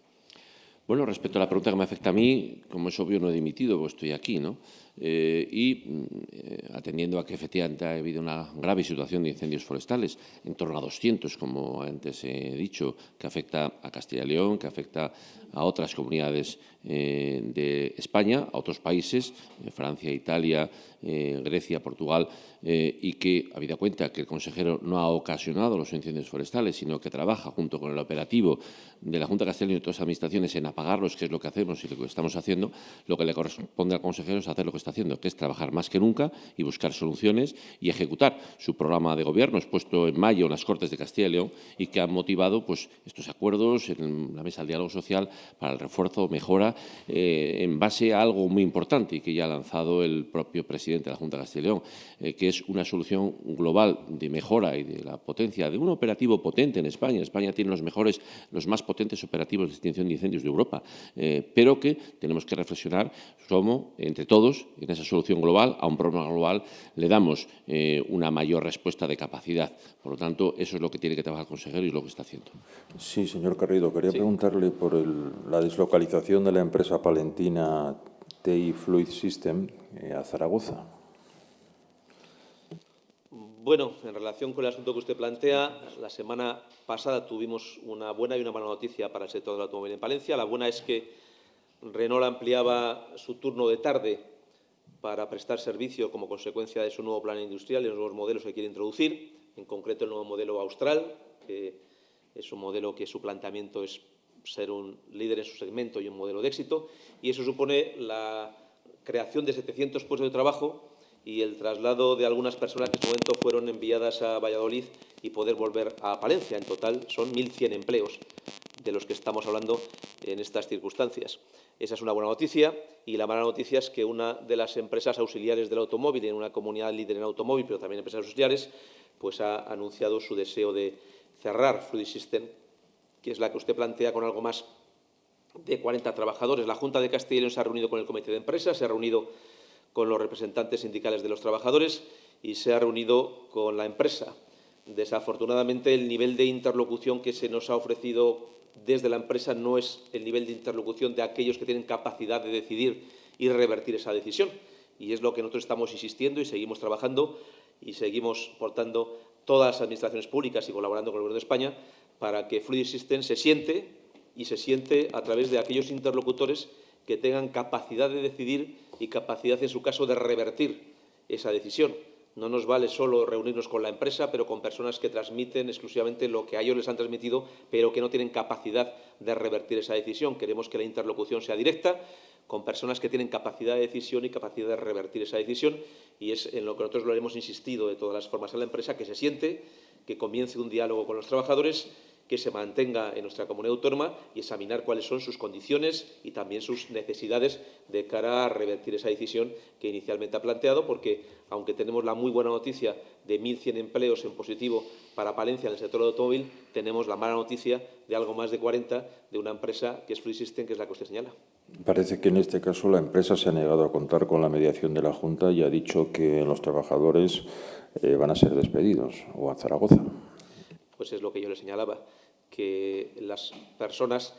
Bueno, respecto a la pregunta que me afecta a mí, como es obvio, no he dimitido, pues estoy aquí, ¿no? Eh, y eh, atendiendo a que efectivamente ha habido una grave situación de incendios forestales, en torno a 200, como antes he dicho, que afecta a Castilla y León, que afecta a otras comunidades eh, de España, a otros países, Francia, Italia, Grecia, Portugal, y que, habida cuenta que el consejero no ha ocasionado los incendios forestales, sino que trabaja junto con el operativo de la Junta de Castilla y y todas las administraciones en apagarlos, que es lo que hacemos y lo que estamos haciendo, lo que le corresponde al consejero es hacer lo que está haciendo, que es trabajar más que nunca y buscar soluciones y ejecutar su programa de gobierno expuesto en mayo en las Cortes de Castilla y León y que ha motivado pues, estos acuerdos en la mesa del diálogo social para el refuerzo, mejora, eh, en base a algo muy importante y que ya ha lanzado el propio presidente de la Junta de Castilla y León, eh, que es una solución global de mejora y de la potencia de un operativo potente en España. España tiene los mejores, los más potentes operativos de extinción de incendios de Europa, eh, pero que tenemos que reflexionar cómo, entre todos, en esa solución global, a un problema global, le damos una mayor respuesta de capacidad. Por lo tanto, eso es lo que tiene que trabajar el consejero y es lo que está haciendo. Sí, señor Carrido, quería preguntarle por la deslocalización de la empresa palentina TI Fluid System eh, a Zaragoza. Bueno, en relación con el asunto que usted plantea, la semana pasada tuvimos una buena y una mala noticia para el sector del automóvil en Palencia. La buena es que Renault ampliaba su turno de tarde para prestar servicio como consecuencia de su nuevo plan industrial y los nuevos modelos que quiere introducir, en concreto el nuevo modelo austral, que es un modelo que su planteamiento es ser un líder en su segmento y un modelo de éxito, y eso supone la creación de 700 puestos de trabajo y el traslado de algunas personas que en su momento fueron enviadas a Valladolid y poder volver a Palencia. En total son 1.100 empleos de los que estamos hablando en estas circunstancias. Esa es una buena noticia y la mala noticia es que una de las empresas auxiliares del automóvil, en una comunidad líder en automóvil, pero también empresas auxiliares, pues ha anunciado su deseo de cerrar Fluid System, que es la que usted plantea con algo más de 40 trabajadores. La Junta de Castilla y León se ha reunido con el comité de empresas, se ha reunido con los representantes sindicales de los trabajadores y se ha reunido con la empresa. Desafortunadamente, el nivel de interlocución que se nos ha ofrecido desde la empresa no es el nivel de interlocución de aquellos que tienen capacidad de decidir y revertir esa decisión. Y es lo que nosotros estamos insistiendo y seguimos trabajando y seguimos portando todas las administraciones públicas y colaborando con el Gobierno de España para que Fluid System se siente y se siente a través de aquellos interlocutores que tengan capacidad de decidir y capacidad, en su caso, de revertir esa decisión. No nos vale solo reunirnos con la empresa, pero con personas que transmiten exclusivamente lo que a ellos les han transmitido, pero que no tienen capacidad de revertir esa decisión. Queremos que la interlocución sea directa, con personas que tienen capacidad de decisión y capacidad de revertir esa decisión, y es en lo que nosotros lo hemos insistido de todas las formas a la empresa, que se siente, que comience un diálogo con los trabajadores que se mantenga en nuestra comunidad autónoma y examinar cuáles son sus condiciones y también sus necesidades de cara a revertir esa decisión que inicialmente ha planteado, porque aunque tenemos la muy buena noticia de 1.100 empleos en positivo para Palencia en el sector del automóvil, tenemos la mala noticia de algo más de 40 de una empresa que es Free System, que es la que usted señala. Parece que en este caso la empresa se ha negado a contar con la mediación de la Junta y ha dicho que los trabajadores eh, van a ser despedidos o a Zaragoza. pues es lo que yo le señalaba, que las personas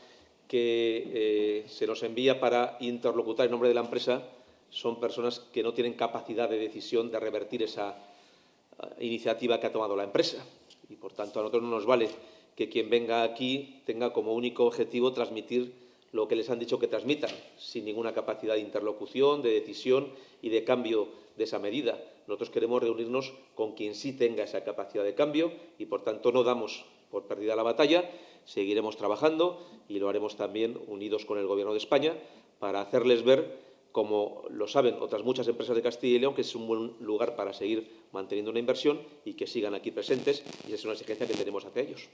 que eh, se nos envía para interlocutar en nombre de la empresa son personas que no tienen capacidad de decisión de revertir esa eh, iniciativa que ha tomado la empresa. Y, por tanto, a nosotros no nos vale que quien venga aquí tenga como único objetivo transmitir lo que les han dicho que transmitan, sin ninguna capacidad de interlocución, de decisión y de cambio de esa medida. Nosotros queremos reunirnos con quien sí tenga esa capacidad de cambio y, por tanto, no damos por perdida la batalla, seguiremos trabajando y lo haremos también unidos con el Gobierno de España para hacerles ver, como lo saben otras muchas empresas de Castilla y León, que es un buen lugar para seguir manteniendo una inversión y que sigan aquí presentes y esa es una exigencia que tenemos hacia ellos.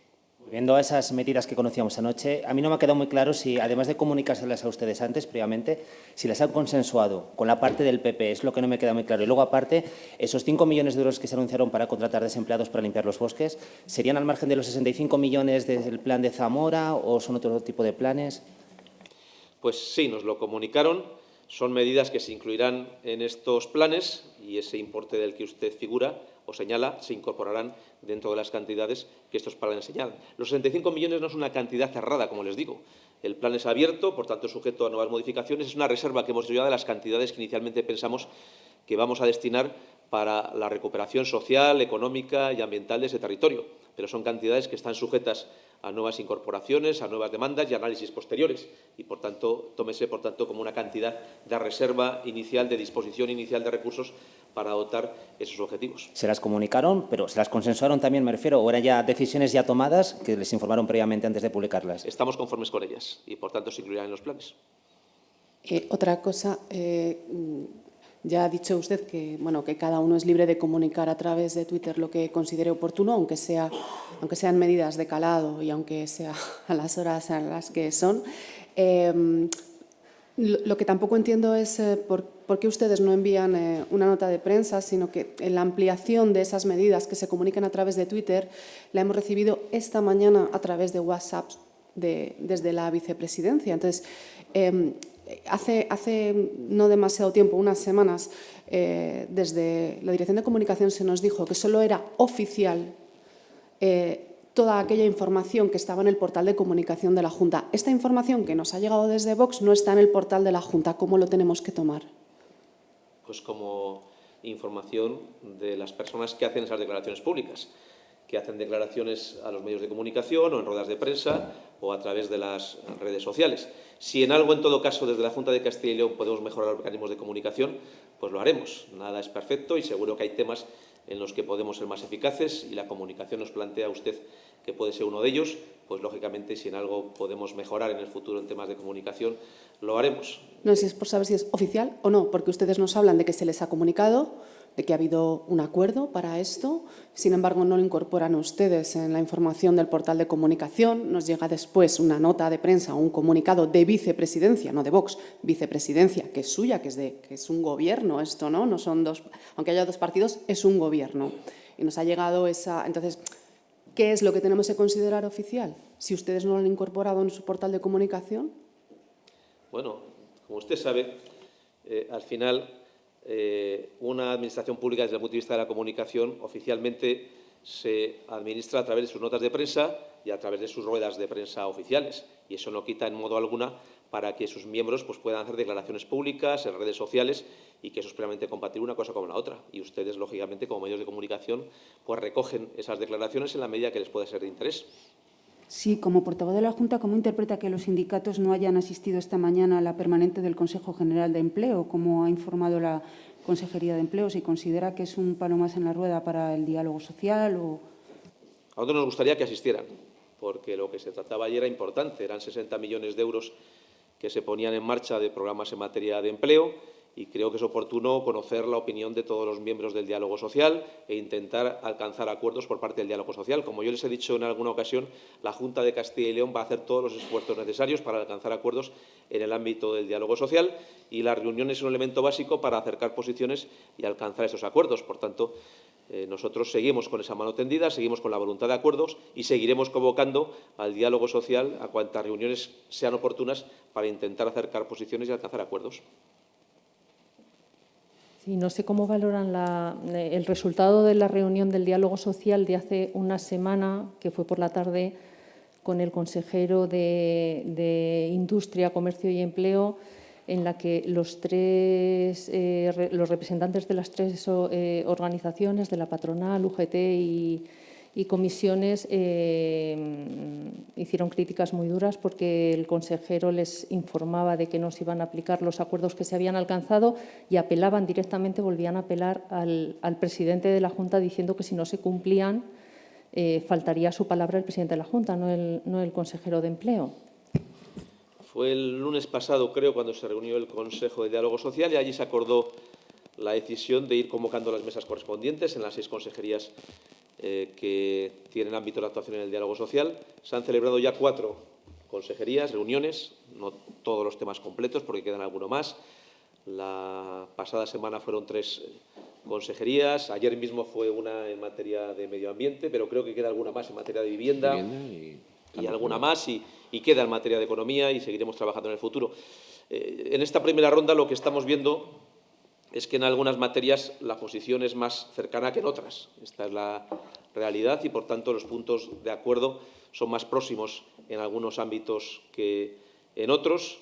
Viendo esas medidas que conocíamos anoche, a mí no me ha quedado muy claro si, además de comunicárselas a ustedes antes, previamente, si las han consensuado con la parte del PP, es lo que no me queda muy claro. Y luego, aparte, esos 5 millones de euros que se anunciaron para contratar desempleados para limpiar los bosques, ¿serían al margen de los 65 millones del plan de Zamora o son otro tipo de planes? Pues sí, nos lo comunicaron. Son medidas que se incluirán en estos planes y ese importe del que usted figura o señala se incorporarán dentro de las cantidades que estos planes señalan. Los 65 millones no es una cantidad cerrada, como les digo. El plan es abierto, por tanto, sujeto a nuevas modificaciones. Es una reserva que hemos ya de las cantidades que inicialmente pensamos que vamos a destinar para la recuperación social, económica y ambiental de ese territorio. Pero son cantidades que están sujetas a nuevas incorporaciones, a nuevas demandas y análisis posteriores. Y, por tanto, tómese, por tanto, como una cantidad de reserva inicial, de disposición inicial de recursos para adoptar esos objetivos. Se las comunicaron, pero se las consensuaron también, me refiero, o eran ya decisiones ya tomadas que les informaron previamente antes de publicarlas. Estamos conformes con ellas y, por tanto, se incluirán en los planes. Eh, otra cosa, eh, ya ha dicho usted que, bueno, que cada uno es libre de comunicar a través de Twitter lo que considere oportuno, aunque, sea, aunque sean medidas de calado y aunque sea a las horas a las que son. Eh, lo que tampoco entiendo es eh, por, qué ustedes no envían eh, una nota de prensa, sino que en la ampliación de esas medidas que se comunican a través de Twitter la hemos recibido esta mañana a través de WhatsApp desde la vicepresidencia. Entonces, em, hace, no demasiado tiempo, unas semanas, eh, desde la Dirección de Comunicación se nos dijo que solo era oficial toda aquella información que estaba en el portal de comunicación de la Junta. Esta información que nos ha llegado desde Vox no está en el portal de la Junta. ¿Cómo lo tenemos que tomar? Pues como información de las personas que hacen esas declaraciones públicas, que hacen declaraciones a los medios de comunicación o en ruedas de prensa o a través de las redes sociales. Si en algo, en todo caso, desde la Junta de Castilla y León podemos mejorar los mecanismos de comunicación, pues lo haremos. Nada es perfecto y seguro que hay temas en los que podemos ser más eficaces y la comunicación nos plantea usted que puede ser uno de ellos, pues lógicamente si en algo podemos mejorar en el futuro en temas de comunicación, lo haremos. No sé si es por saber si es oficial o no, porque ustedes nos hablan de que se les ha comunicado, de que ha habido un acuerdo para esto, sin embargo no lo incorporan ustedes en la información del portal de comunicación, nos llega después una nota de prensa o un comunicado de vicepresidencia, no de Vox, vicepresidencia, que es suya, que es, de, que es un gobierno esto, ¿no? no son dos, aunque haya dos partidos, es un gobierno. Y nos ha llegado esa... Entonces, ¿Qué es lo que tenemos que considerar oficial? Si ustedes no lo han incorporado en su portal de comunicación. Bueno, como usted sabe, eh, al final eh, una administración pública desde el punto de vista de la comunicación oficialmente se administra a través de sus notas de prensa y a través de sus ruedas de prensa oficiales. Y eso no quita en modo alguna para que sus miembros pues, puedan hacer declaraciones públicas en redes sociales y que eso es plenamente compatible una cosa con la otra. Y ustedes, lógicamente, como medios de comunicación, pues recogen esas declaraciones en la medida que les puede ser de interés. Sí, como portavoz de la Junta, ¿cómo interpreta que los sindicatos no hayan asistido esta mañana a la permanente del Consejo General de Empleo, como ha informado la Consejería de Empleo? ¿Si considera que es un palo más en la rueda para el diálogo social? O... A nosotros nos gustaría que asistieran, porque lo que se trataba ayer era importante. Eran 60 millones de euros que se ponían en marcha de programas en materia de empleo y creo que es oportuno conocer la opinión de todos los miembros del diálogo social e intentar alcanzar acuerdos por parte del diálogo social. Como yo les he dicho en alguna ocasión, la Junta de Castilla y León va a hacer todos los esfuerzos necesarios para alcanzar acuerdos en el ámbito del diálogo social y la reunión es un elemento básico para acercar posiciones y alcanzar esos acuerdos. Por tanto, eh, nosotros seguimos con esa mano tendida, seguimos con la voluntad de acuerdos y seguiremos convocando al diálogo social a cuantas reuniones sean oportunas para intentar acercar posiciones y alcanzar acuerdos. Sí, no sé cómo valoran eh, el resultado de la reunión del diálogo social de hace una semana, que fue por la tarde, con el consejero de, de Industria, Comercio y Empleo, en la que los, tres, eh, los representantes de las tres eh, organizaciones, de la patronal, UGT y, y comisiones, eh, hicieron críticas muy duras porque el consejero les informaba de que no se iban a aplicar los acuerdos que se habían alcanzado y apelaban directamente, volvían a apelar al, presidente de la Junta diciendo que si no se cumplían eh, faltaría su palabra el presidente de la Junta, no el consejero de Empleo. Fue el lunes pasado, creo, cuando se reunió el Consejo de Diálogo Social y allí se acordó la decisión de ir convocando las mesas correspondientes en las seis consejerías eh, que tienen ámbito de actuación en el diálogo social. Se han celebrado ya cuatro consejerías, reuniones, no todos los temas completos porque quedan alguno más. La pasada semana fueron tres consejerías, ayer mismo fue una en materia de medio ambiente, pero creo que queda alguna más en materia de vivienda, y, y, alguna más y, y, queda en materia de economía y seguiremos trabajando en el futuro. Eh, en esta primera ronda lo que estamos viendo es que en algunas materias la posición es más cercana que en otras. Esta es la realidad y, por tanto, los puntos de acuerdo son más próximos en algunos ámbitos que en otros,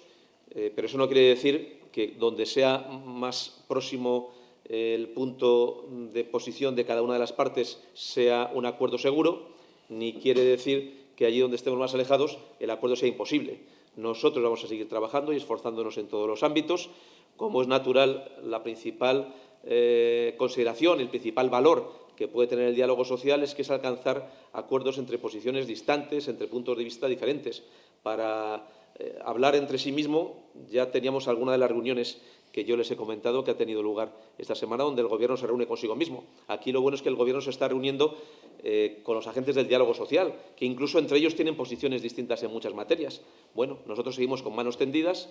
eh, pero eso no quiere decir que donde sea más próximo el punto de posición de cada una de las partes sea un acuerdo seguro, ni quiere decir que allí donde estemos más alejados el acuerdo sea imposible. Nosotros vamos a seguir trabajando y esforzándonos en todos los ámbitos como es natural, la principal eh, consideración, el principal valor que puede tener el diálogo social es que es alcanzar acuerdos entre posiciones distantes, entre puntos de vista diferentes. Para eh, hablar entre sí mismo, ya teníamos alguna de las reuniones que yo les he comentado que ha tenido lugar esta semana, donde el Gobierno se reúne consigo mismo. Aquí lo bueno es que el Gobierno se está reuniendo eh, con los agentes del diálogo social, que incluso entre ellos tienen posiciones distintas en muchas materias. Bueno, nosotros seguimos con manos tendidas,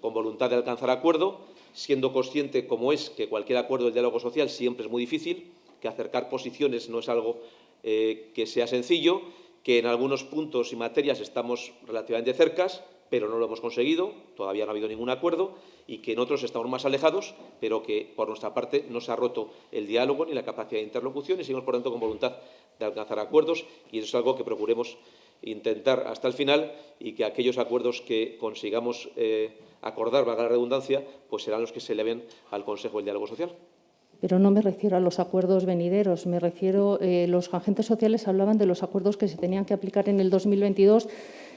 con voluntad de alcanzar acuerdo, siendo consciente, como es, que cualquier acuerdo del diálogo social siempre es muy difícil, que acercar posiciones no es algo eh, que sea sencillo, que en algunos puntos y materias estamos relativamente cercas, pero no lo hemos conseguido, todavía no ha habido ningún acuerdo, y que en otros estamos más alejados, pero que por nuestra parte no se ha roto el diálogo ni la capacidad de interlocución y seguimos, por tanto, con voluntad de alcanzar acuerdos y eso es algo que procuremos intentar hasta el final y que aquellos acuerdos que consigamos eh, acordar, valga la redundancia, pues serán los que se eleven al Consejo del Diálogo Social. Pero no me refiero a los acuerdos venideros, me refiero, eh, los agentes sociales hablaban de los acuerdos que se tenían que aplicar en el 2022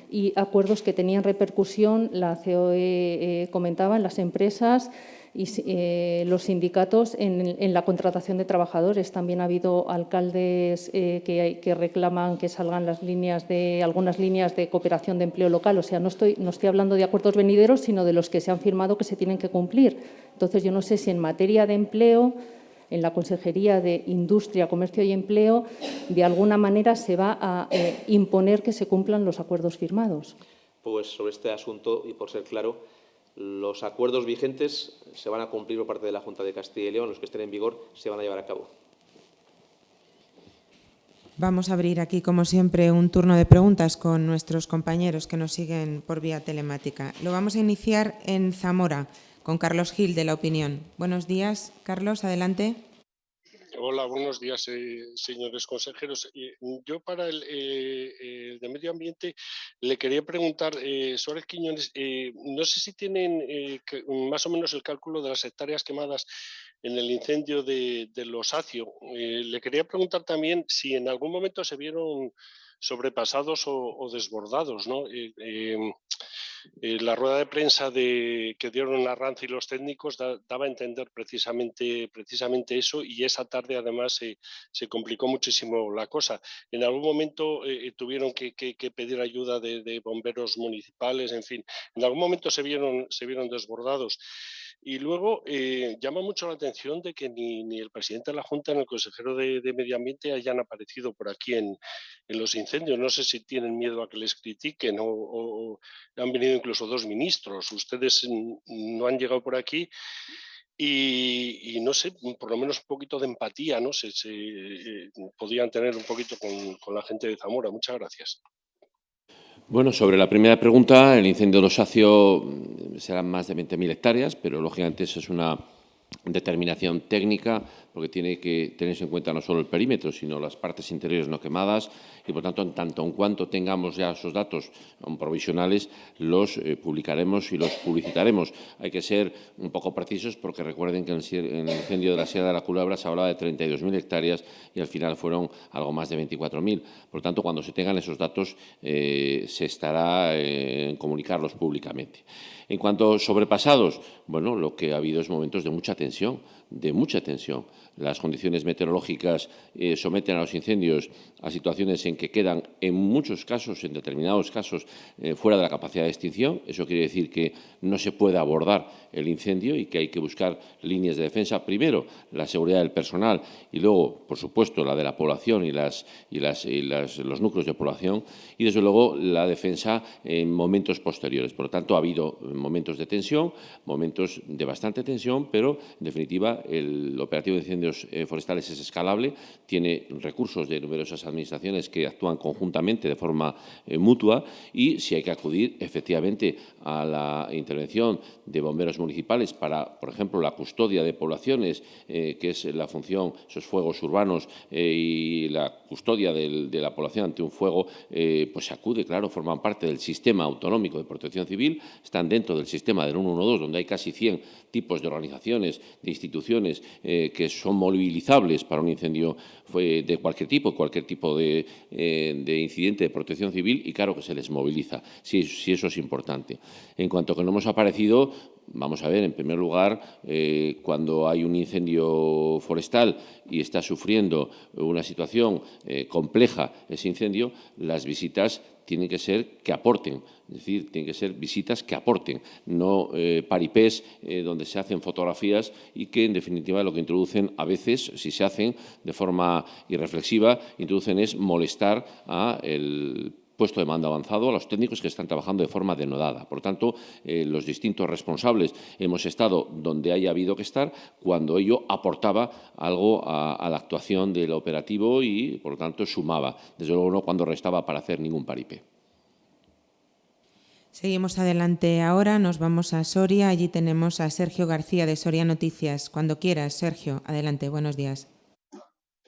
y acuerdos que tenían repercusión, la COE eh, comentaba, en las empresas y eh, los sindicatos en, la contratación de trabajadores. También ha habido alcaldes eh, que, que, reclaman que salgan las líneas de, algunas líneas de cooperación de empleo local. O sea, no estoy, no estoy hablando de acuerdos venideros, sino de los que se han firmado que se tienen que cumplir. Entonces, yo no sé si en materia de empleo, en la Consejería de Industria, Comercio y Empleo, de alguna manera se va a eh, imponer que se cumplan los acuerdos firmados. Pues sobre este asunto, y por ser claro, los acuerdos vigentes se van a cumplir por parte de la Junta de Castilla y León, los que estén en vigor se van a llevar a cabo. Vamos a abrir aquí, como siempre, un turno de preguntas con nuestros compañeros que nos siguen por vía telemática. Lo vamos a iniciar en Zamora, con Carlos Gil, de La Opinión. Buenos días, Carlos, adelante. Hola, buenos días, eh, señores consejeros. Eh, yo para el, eh, el, de Medio Ambiente le quería preguntar, eh, Suárez Quiñones, no sé si tienen que, más o menos el cálculo de las hectáreas quemadas en el incendio de, Los Acio. le quería preguntar también si en algún momento se vieron sobrepasados o, o desbordados, ¿no? Eh, la rueda de prensa que dieron la RANZ y los técnicos da, daba a entender precisamente, eso y esa tarde además se, complicó muchísimo la cosa. En algún momento eh, tuvieron que, que, que, pedir ayuda de, de, bomberos municipales, en fin, en algún momento se vieron, se vieron desbordados. Y luego eh, llama mucho la atención de que ni, el presidente de la Junta ni el consejero de, Medio Ambiente hayan aparecido por aquí en, los incendios. No sé si tienen miedo a que les critiquen o, han venido incluso dos ministros. Ustedes no han llegado por aquí. Y, no sé, por lo menos un poquito de empatía, ¿no? Se, se eh, podían tener un poquito con, la gente de Zamora. Muchas gracias. Bueno, sobre la primera pregunta, el incendio de Osacio mm, serán más de 20.000 hectáreas, pero lógicamente eso es una determinación técnica, porque tiene que tenerse en cuenta no solo el perímetro, sino las partes interiores no quemadas y, por tanto, en tanto en cuanto tengamos ya esos datos provisionales, los eh, publicaremos y los publicitaremos. Hay que ser un poco precisos porque recuerden que en el, incendio de la Sierra de la Culebra se hablaba de 32.000 hectáreas y al final fueron algo más de 24.000. Por tanto, cuando se tengan esos datos, eh, se estará eh, en comunicarlos públicamente. En cuanto a sobrepasados, bueno, lo que ha habido es momentos de mucha tensión, de mucha tensión. Las condiciones meteorológicas eh, someten a los incendios a situaciones en que quedan, en muchos casos, en determinados casos, eh, fuera de la capacidad de extinción. Eso quiere decir que no se puede abordar el incendio y que hay que buscar líneas de defensa. Primero, la seguridad del personal y luego, por supuesto, la de la población y, los núcleos de población y, desde luego, la defensa en momentos posteriores. Por lo tanto, ha habido momentos de tensión, momentos de bastante tensión, pero, en definitiva, el operativo de eh, forestales es escalable, tiene recursos de numerosas administraciones que actúan conjuntamente de forma eh, mutua y si hay que acudir efectivamente a la intervención de bomberos municipales para, por ejemplo, la custodia de poblaciones, eh, que es la función, esos fuegos urbanos y la custodia de la población ante un fuego, pues se acude, claro, forman parte del sistema autonómico de protección civil, están dentro del sistema del 112, donde hay casi 100 tipos de organizaciones, de instituciones que son movilizables para un incendio de cualquier tipo, cualquier tipo de, eh, incidente de protección civil y claro que se les moviliza, si, eso es importante. En cuanto a que no hemos aparecido, Vamos a ver, en primer lugar, eh, cuando hay un incendio forestal y está sufriendo una situación compleja ese incendio, las visitas tienen que ser que aporten, es decir, tienen que ser visitas que aporten, no eh, paripés eh, donde se hacen fotografías y que, en definitiva, lo que introducen a veces, si se hacen de forma irreflexiva, introducen es molestar a el puesto de mando avanzado a los técnicos que están trabajando de forma denodada. Por tanto, eh, los distintos responsables hemos estado donde haya habido que estar cuando ello aportaba algo a, a la actuación del operativo y, por lo tanto, sumaba. Desde luego no cuando restaba para hacer ningún paripé. Seguimos adelante ahora, nos vamos a Soria. Allí tenemos a Sergio García de Soria Noticias. Cuando quieras, Sergio, adelante, buenos días.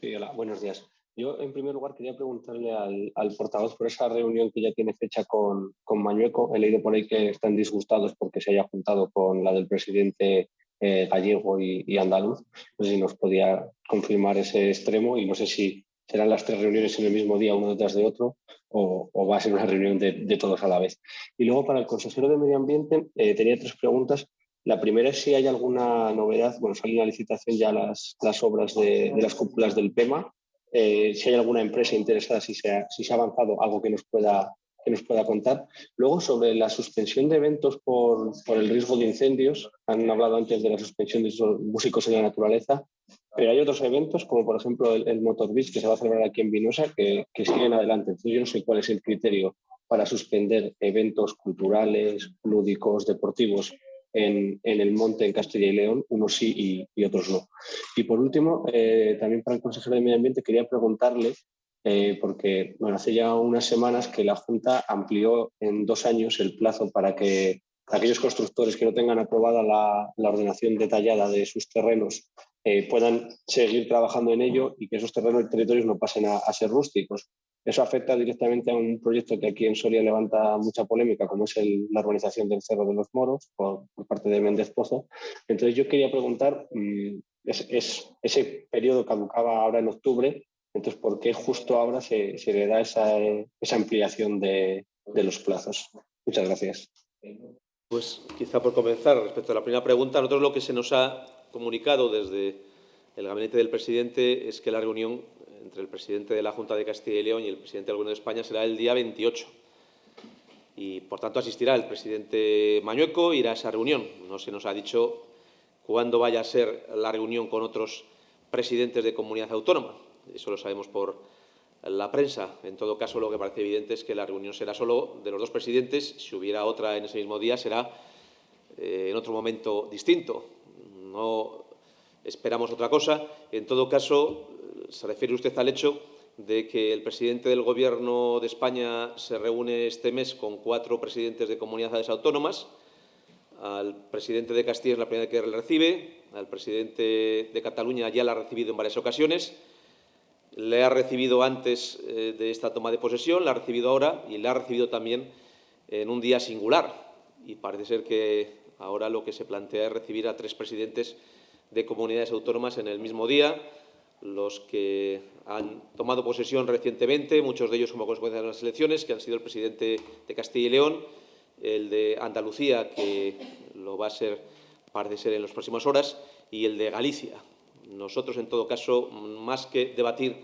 Sí, hola, buenos días. Yo, en primer lugar, quería preguntarle al, portavoz por esa reunión que ya tiene fecha con, con, Mañueco. He leído por ahí que están disgustados porque se haya juntado con la del presidente eh, gallego y, andaluz. No sé si nos podía confirmar ese extremo y no sé si serán las tres reuniones en el mismo día, uno detrás de otro, o, va a ser una reunión de, todos a la vez. Y luego, para el consejero de Medio Ambiente, eh, tenía tres preguntas. La primera es si hay alguna novedad, bueno, salen la licitación ya las, las obras de las cúpulas del PEMA, eh, si hay alguna empresa interesada, si se, ha, si se ha avanzado, algo que nos pueda que nos pueda contar. Luego, sobre la suspensión de eventos por, por, el riesgo de incendios, han hablado antes de la suspensión de músicos en la naturaleza, pero hay otros eventos, como por ejemplo el, el Motor Beach, que se va a celebrar aquí en Vinosa, que, que, siguen adelante. Entonces, yo no sé cuál es el criterio para suspender eventos culturales, lúdicos, deportivos en, el monte en Castilla y León, unos sí y, otros no. Y por último, eh, también para el consejero de Medio Ambiente quería preguntarle, eh, porque bueno, hace ya unas semanas que la Junta amplió en dos años el plazo para que aquellos constructores que no tengan aprobada la, ordenación detallada de sus terrenos eh, puedan seguir trabajando en ello y que esos terrenos y territorios no pasen a ser rústicos. Eso afecta directamente a un proyecto que aquí en Soria levanta mucha polémica, como es la urbanización del Cerro de los Moros por, parte de Méndez Pozo. Entonces yo quería preguntar, mm, es, ese periodo caducaba ahora en octubre, entonces ¿por qué justo ahora se, le da esa, esa ampliación de, de los plazos? Muchas gracias. Pues quizá por comenzar, respecto a la primera pregunta, nosotros lo que se nos ha comunicado desde el gabinete del presidente es que la reunión entre el presidente de la Junta de Castilla y León y el presidente del Gobierno de España será el día 28. Y, por tanto, asistirá el presidente Mañueco, irá a esa reunión. No se nos ha dicho cuándo vaya a ser la reunión con otros presidentes de comunidad autónoma. Eso lo sabemos por la prensa. En todo caso, lo que parece evidente es que la reunión será solo de los dos presidentes. Si hubiera otra en ese mismo día, será eh, en otro momento distinto. No esperamos otra cosa. En todo caso, se refiere usted al hecho de que el presidente del Gobierno de España se reúne este mes con cuatro presidentes de comunidades autónomas. Al presidente de Castilla es la primera que le recibe, al presidente de Cataluña ya la ha recibido en varias ocasiones, le ha recibido antes eh, de esta toma de posesión, la ha recibido ahora y la ha recibido también en un día singular. Y parece ser que ahora lo que se plantea es recibir a tres presidentes de comunidades autónomas en el mismo día, los que han tomado posesión recientemente, muchos de ellos como consecuencia de las elecciones, que han sido el presidente de Castilla y León, el de Andalucía, que lo va a ser, parece ser, en las próximas horas, y el de Galicia. Nosotros, en todo caso, más que debatir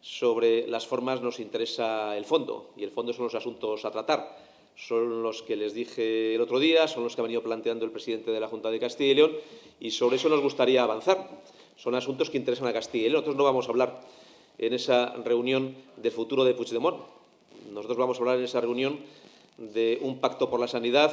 sobre las formas, nos interesa el fondo, y el fondo son los asuntos a tratar. Son los que les dije el otro día, son los que ha venido planteando el presidente de la Junta de Castilla y León, y sobre eso nos gustaría avanzar. Son asuntos que interesan a Castilla y León. Nosotros no vamos a hablar en esa reunión del futuro de Puigdemont. Nosotros vamos a hablar en esa reunión de un pacto por la sanidad,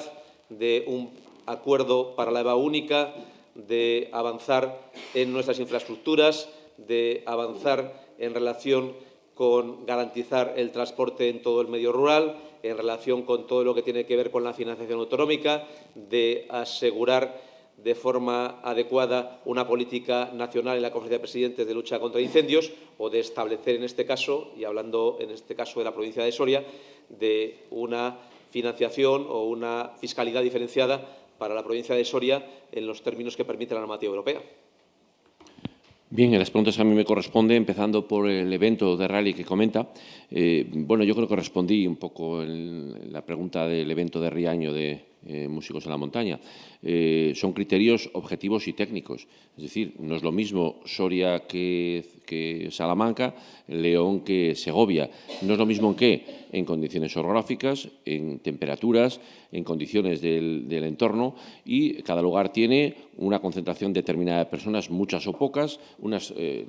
de un acuerdo para la EVA única, de avanzar en nuestras infraestructuras, de avanzar en relación con garantizar el transporte en todo el medio rural, en relación con todo lo que tiene que ver con la financiación autonómica, de asegurar de forma adecuada una política nacional en la Conferencia de Presidentes de lucha contra incendios o de establecer en este caso, y hablando en este caso de la provincia de Soria, de una financiación o una fiscalidad diferenciada para la provincia de Soria en los términos que permite la normativa europea. Bien, las preguntas a mí me corresponde, empezando por el evento de rally que comenta. Eh, bueno, yo creo que respondí un poco en la pregunta del evento de Riaño de eh, Músicos en la Montaña. Eh, son criterios objetivos y técnicos. Es decir, no es lo mismo Soria que, que Salamanca, León que Segovia. No es lo mismo en qué en condiciones orográficas, en temperaturas, en condiciones del, entorno y cada lugar tiene una concentración determinada de personas, muchas o pocas, unos eh,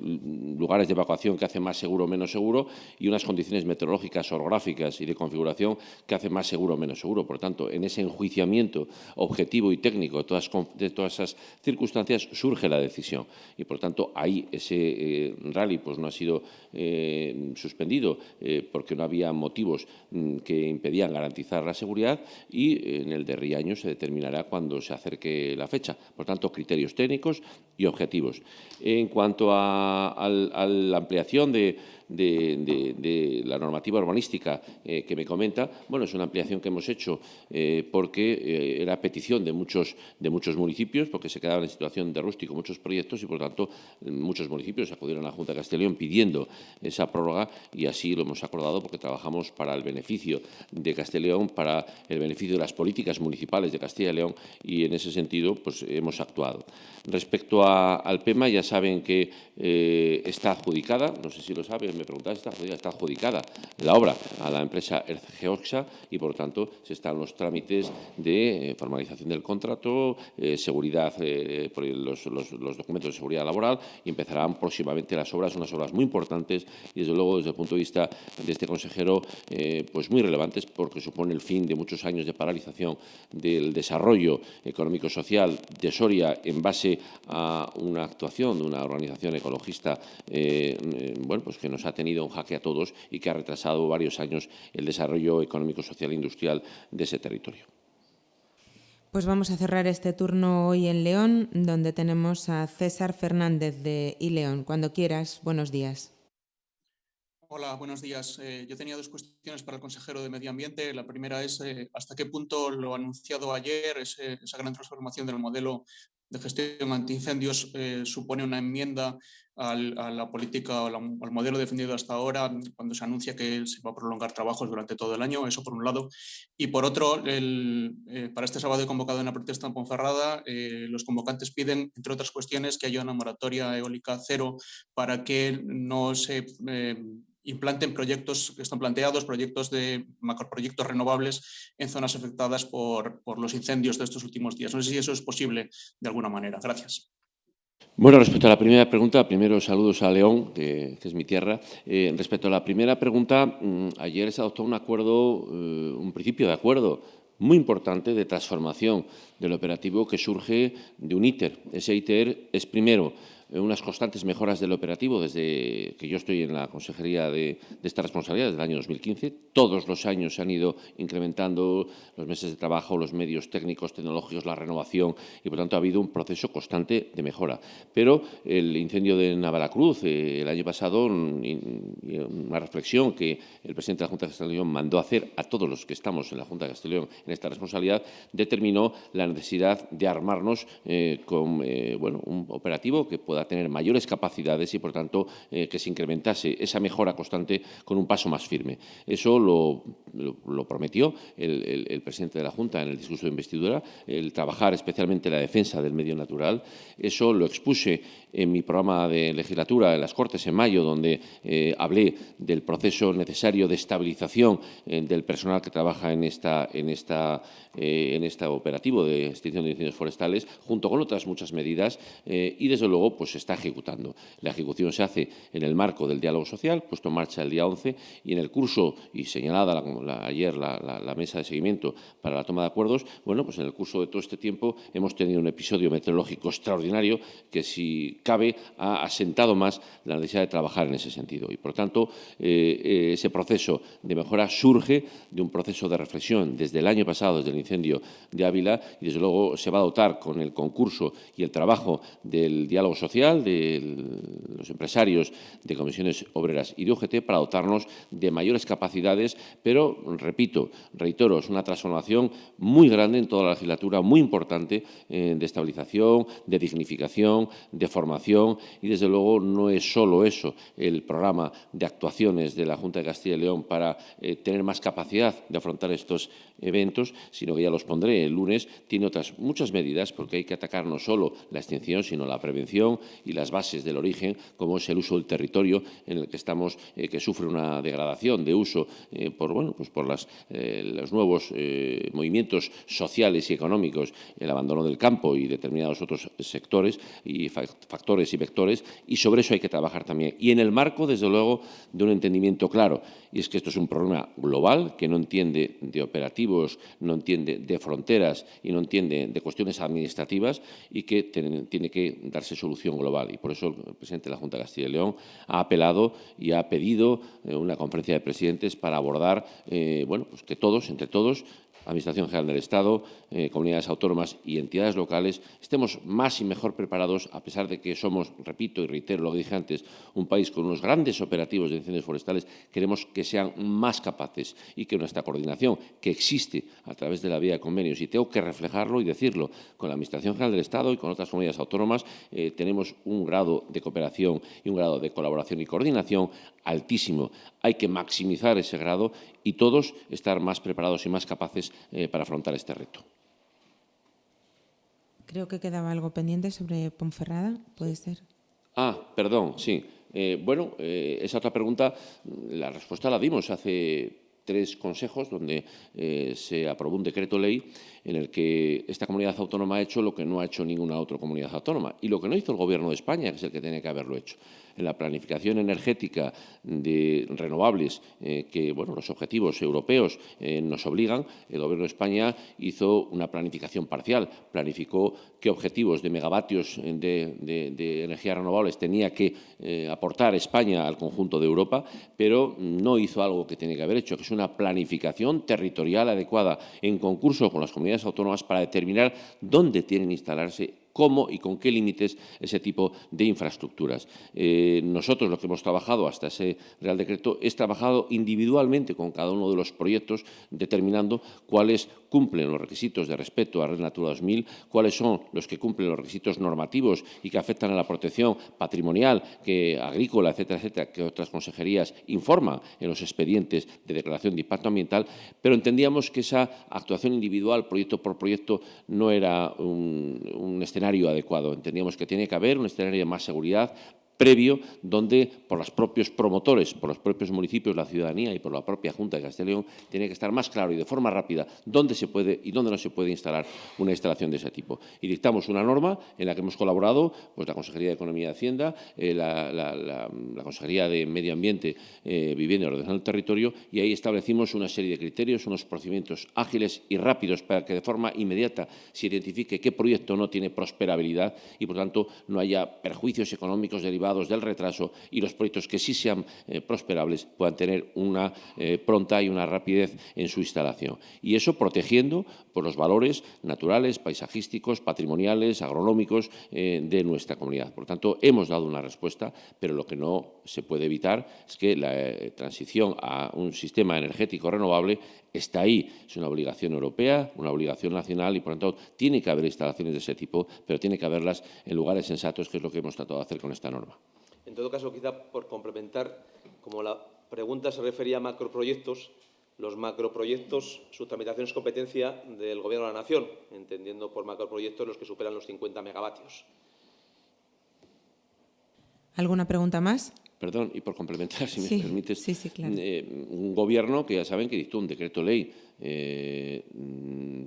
lugares de evacuación que hacen más seguro o menos seguro y unas condiciones meteorológicas, orográficas y de configuración que hacen más seguro o menos seguro. Por tanto, en ese enjuiciamiento objetivo y técnico de todas, de todas esas circunstancias surge la decisión y, por tanto, ahí ese eh, rally pues, no ha sido eh, suspendido porque no había motivos Mm, que impedían garantizar la seguridad y en el de Riaño se determinará cuando se acerque la fecha. Por tanto, criterios técnicos y objetivos. En cuanto a la ampliación de de, la normativa urbanística eh, que me comenta, bueno, es una ampliación que hemos hecho eh, porque eh, era petición de muchos, de muchos municipios, porque se quedaban en situación de rústico muchos proyectos y, por tanto, muchos municipios acudieron a la Junta de Castellón pidiendo esa prórroga y así lo hemos acordado porque trabajamos para el beneficio de Castellón, para el beneficio de las políticas municipales de Castilla y León y, en ese sentido, pues hemos actuado. Respecto al PEMA, ya saben que está adjudicada, no sé si lo saben, me preguntáis, está, adjudicada la obra a la empresa Geoxa y, por tanto, se están los trámites de eh, formalización del contrato, eh, seguridad, eh, los, documentos de seguridad laboral y empezarán próximamente las obras, unas obras muy importantes y, desde luego, desde el punto de vista de este consejero, pues muy relevantes porque supone el fin de muchos años de paralización del desarrollo económico-social de Soria en base a una actuación de una organización ecologista bueno, pues que nos ha tenido un jaque a todos y que ha retrasado varios años el desarrollo económico, social e industrial de ese territorio. Pues vamos a cerrar este turno hoy en León, donde tenemos a César Fernández de iLeón. Cuando quieras, buenos días. Hola, buenos días. Eh, yo tenía dos cuestiones para el consejero de Medio Ambiente. La primera es eh, hasta qué punto lo anunciado ayer, esa gran transformación del modelo de gestión antiincendios eh, supone una enmienda a la política o al modelo defendido hasta ahora cuando se anuncia que se va a prolongar trabajos durante todo el año, eso por un lado. Y por otro, el, eh, para este sábado he convocado una protesta en Ponferrada. Eh, los convocantes piden, entre otras cuestiones, que haya una moratoria eólica cero para que no se implanten proyectos que están planteados, proyectos de macroproyectos renovables en zonas afectadas por, por, los incendios de estos últimos días. No sé si eso es posible de alguna manera. Gracias. Bueno, respecto a la primera pregunta, primero saludos a León, que, es mi tierra. Eh, respecto a la primera pregunta, mm, ayer se adoptó un acuerdo, eh, un principio de acuerdo muy importante de transformación del operativo que surge de un ITER. Ese ITER es primero unas constantes mejoras del operativo desde que yo estoy en la consejería de, esta responsabilidad, desde el año 2015. Todos los años se han ido incrementando los meses de trabajo, los medios técnicos, tecnológicos, la renovación y, por tanto, ha habido un proceso constante de mejora. Pero el incendio de Navaracruz eh, el año pasado, una reflexión que el presidente de la Junta de Castellón mandó hacer a todos los que estamos en la Junta de Castellón en esta responsabilidad, determinó la necesidad de armarnos eh, con eh, bueno, un operativo que pueda tener mayores capacidades y, por tanto, eh, que se incrementase esa mejora constante con un paso más firme. Eso lo, prometió el, presidente de la Junta en el discurso de investidura, el trabajar especialmente la defensa del medio natural. Eso lo expuse en mi programa de legislatura en las Cortes en mayo, donde hablé del proceso necesario de estabilización del personal que trabaja en esta, en esta, en este operativo de extinción de incendios forestales, junto con otras muchas medidas eh, y, desde luego, pues se está ejecutando. La ejecución se hace en el marco del diálogo social, puesto en marcha el día 11, y en el curso, y señalada ayer la, mesa de seguimiento para la toma de acuerdos, bueno, pues en el curso de todo este tiempo hemos tenido un episodio meteorológico extraordinario que, si cabe, ha asentado más la necesidad de trabajar en ese sentido. Y, por tanto, eh, eh, ese proceso de mejora surge de un proceso de reflexión desde el año pasado, desde el incendio de Ávila, y desde luego se va a dotar con el concurso y el trabajo del diálogo social, de los empresarios, de comisiones obreras y de UGT para dotarnos de mayores capacidades, pero, repito, reitero, es una transformación muy grande en toda la legislatura, muy importante eh, de estabilización, de dignificación, de formación y, desde luego, no es solo eso el programa de actuaciones de la Junta de Castilla y León para eh, tener más capacidad de afrontar estos eventos, sino que ya los pondré el lunes, tiene otras muchas medidas, porque hay que atacar no solo la extinción, sino la prevención y las bases del origen, como es el uso del territorio en el que estamos, eh, que sufre una degradación de uso eh, por, bueno, pues por las, los nuevos movimientos sociales y económicos, el abandono del campo y determinados otros sectores y factores y vectores, y sobre eso hay que trabajar también. Y en el marco, desde luego, de un entendimiento claro, y es que esto es un problema global que no entiende de operativos, no entiende de fronteras y no entiende de cuestiones administrativas y que tiene que darse solución global. Y por eso el presidente de la Junta de Castilla y León ha apelado y ha pedido eh, una conferencia de presidentes para abordar eh, bueno, pues que todos, entre todos, Administración General del Estado, eh, comunidades autónomas y entidades locales, estemos más y mejor preparados, a pesar de que somos, repito y reitero lo que dije antes, un país con unos grandes operativos de incendios forestales, queremos que sean más capaces y que nuestra coordinación, que existe a través de la vía de convenios, y tengo que reflejarlo y decirlo, con la Administración General del Estado y con otras comunidades autónomas, eh, tenemos un grado de cooperación y un grado de colaboración y coordinación altísimo. Hay que maximizar ese grado y todos estar más preparados y más capaces eh, para afrontar este reto. Creo que quedaba algo pendiente sobre Ponferrada, ¿puede ser? Ah, perdón, sí. Eh, bueno, eh, esa otra pregunta, la respuesta la dimos hace tres consejos donde se aprobó un decreto ley en el que esta comunidad autónoma ha hecho lo que no ha hecho ninguna otra comunidad autónoma y lo que no hizo el Gobierno de España, que es el que tiene que haberlo hecho. En la planificación energética de renovables, eh, que bueno, los objetivos europeos eh, nos obligan, el Gobierno de España hizo una planificación parcial, planificó qué objetivos de megavatios de, energías renovables tenía que eh, aportar España al conjunto de Europa, pero no hizo algo que tiene que haber hecho, que es una planificación territorial adecuada en concurso con las comunidades autónomas para determinar dónde tienen que instalarse cómo y con qué límites ese tipo de infraestructuras. Eh, nosotros lo que hemos trabajado hasta ese Real Decreto es trabajado individualmente con cada uno de los proyectos, determinando cuáles cumplen los requisitos de respeto a Red Natura 2000, cuáles son los que cumplen los requisitos normativos y que afectan a la protección patrimonial, que agrícola, etcétera, etcétera, que otras consejerías informan en los expedientes de declaración de impacto ambiental, pero entendíamos que esa actuación individual, proyecto por proyecto, no era un, un escenario adecuado. Entendíamos que tiene que haber un escenario de más seguridad previo donde por los propios promotores, por los propios municipios, la ciudadanía y por la propia Junta de León tiene que estar más claro y de forma rápida dónde se puede y dónde no se puede instalar una instalación de ese tipo. Y dictamos una norma en la que hemos colaborado pues, la Consejería de Economía y Hacienda, eh, la, Consejería de Medio Ambiente, eh, Vivienda y Ordenación del Territorio y ahí establecimos una serie de criterios, unos procedimientos ágiles y rápidos para que de forma inmediata se identifique qué proyecto no tiene prosperabilidad y, por tanto, no haya perjuicios económicos derivados del retraso y los proyectos que sí sean eh, prosperables puedan tener una eh, pronta y una rapidez en su instalación. Y eso protegiendo por los valores naturales, paisajísticos, patrimoniales, agronómicos eh, de nuestra comunidad. Por tanto, hemos dado una respuesta, pero lo que no se puede evitar es que la transición a un sistema energético renovable está ahí. Es una obligación europea, una obligación nacional y, por tanto, tiene que haber instalaciones de ese tipo, pero tiene que haberlas en lugares sensatos, que es lo que hemos tratado de hacer con esta norma. En todo caso, quizá por complementar, como la pregunta se refería a macroproyectos, los macroproyectos, su tramitación es competencia del Gobierno de la Nación, entendiendo por macroproyectos los que superan los 50 megavatios. ¿Alguna pregunta más? Perdón, y por complementar, si me permites, sí, sí, claro. eh, un gobierno que ya saben que dictó un decreto ley eh,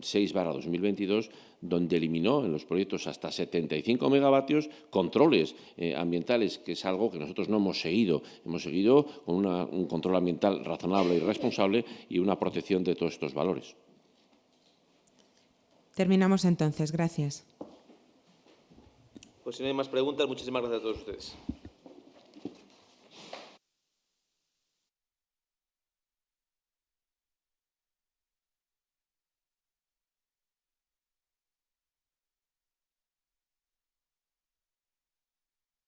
6 2022 donde eliminó en los proyectos hasta 75 megavatios controles eh, ambientales, que es algo que nosotros no hemos seguido. Hemos seguido con una, un control ambiental razonable y responsable y una protección de todos estos valores. Terminamos entonces. Gracias. Pues si no hay más preguntas, muchísimas gracias a todos ustedes.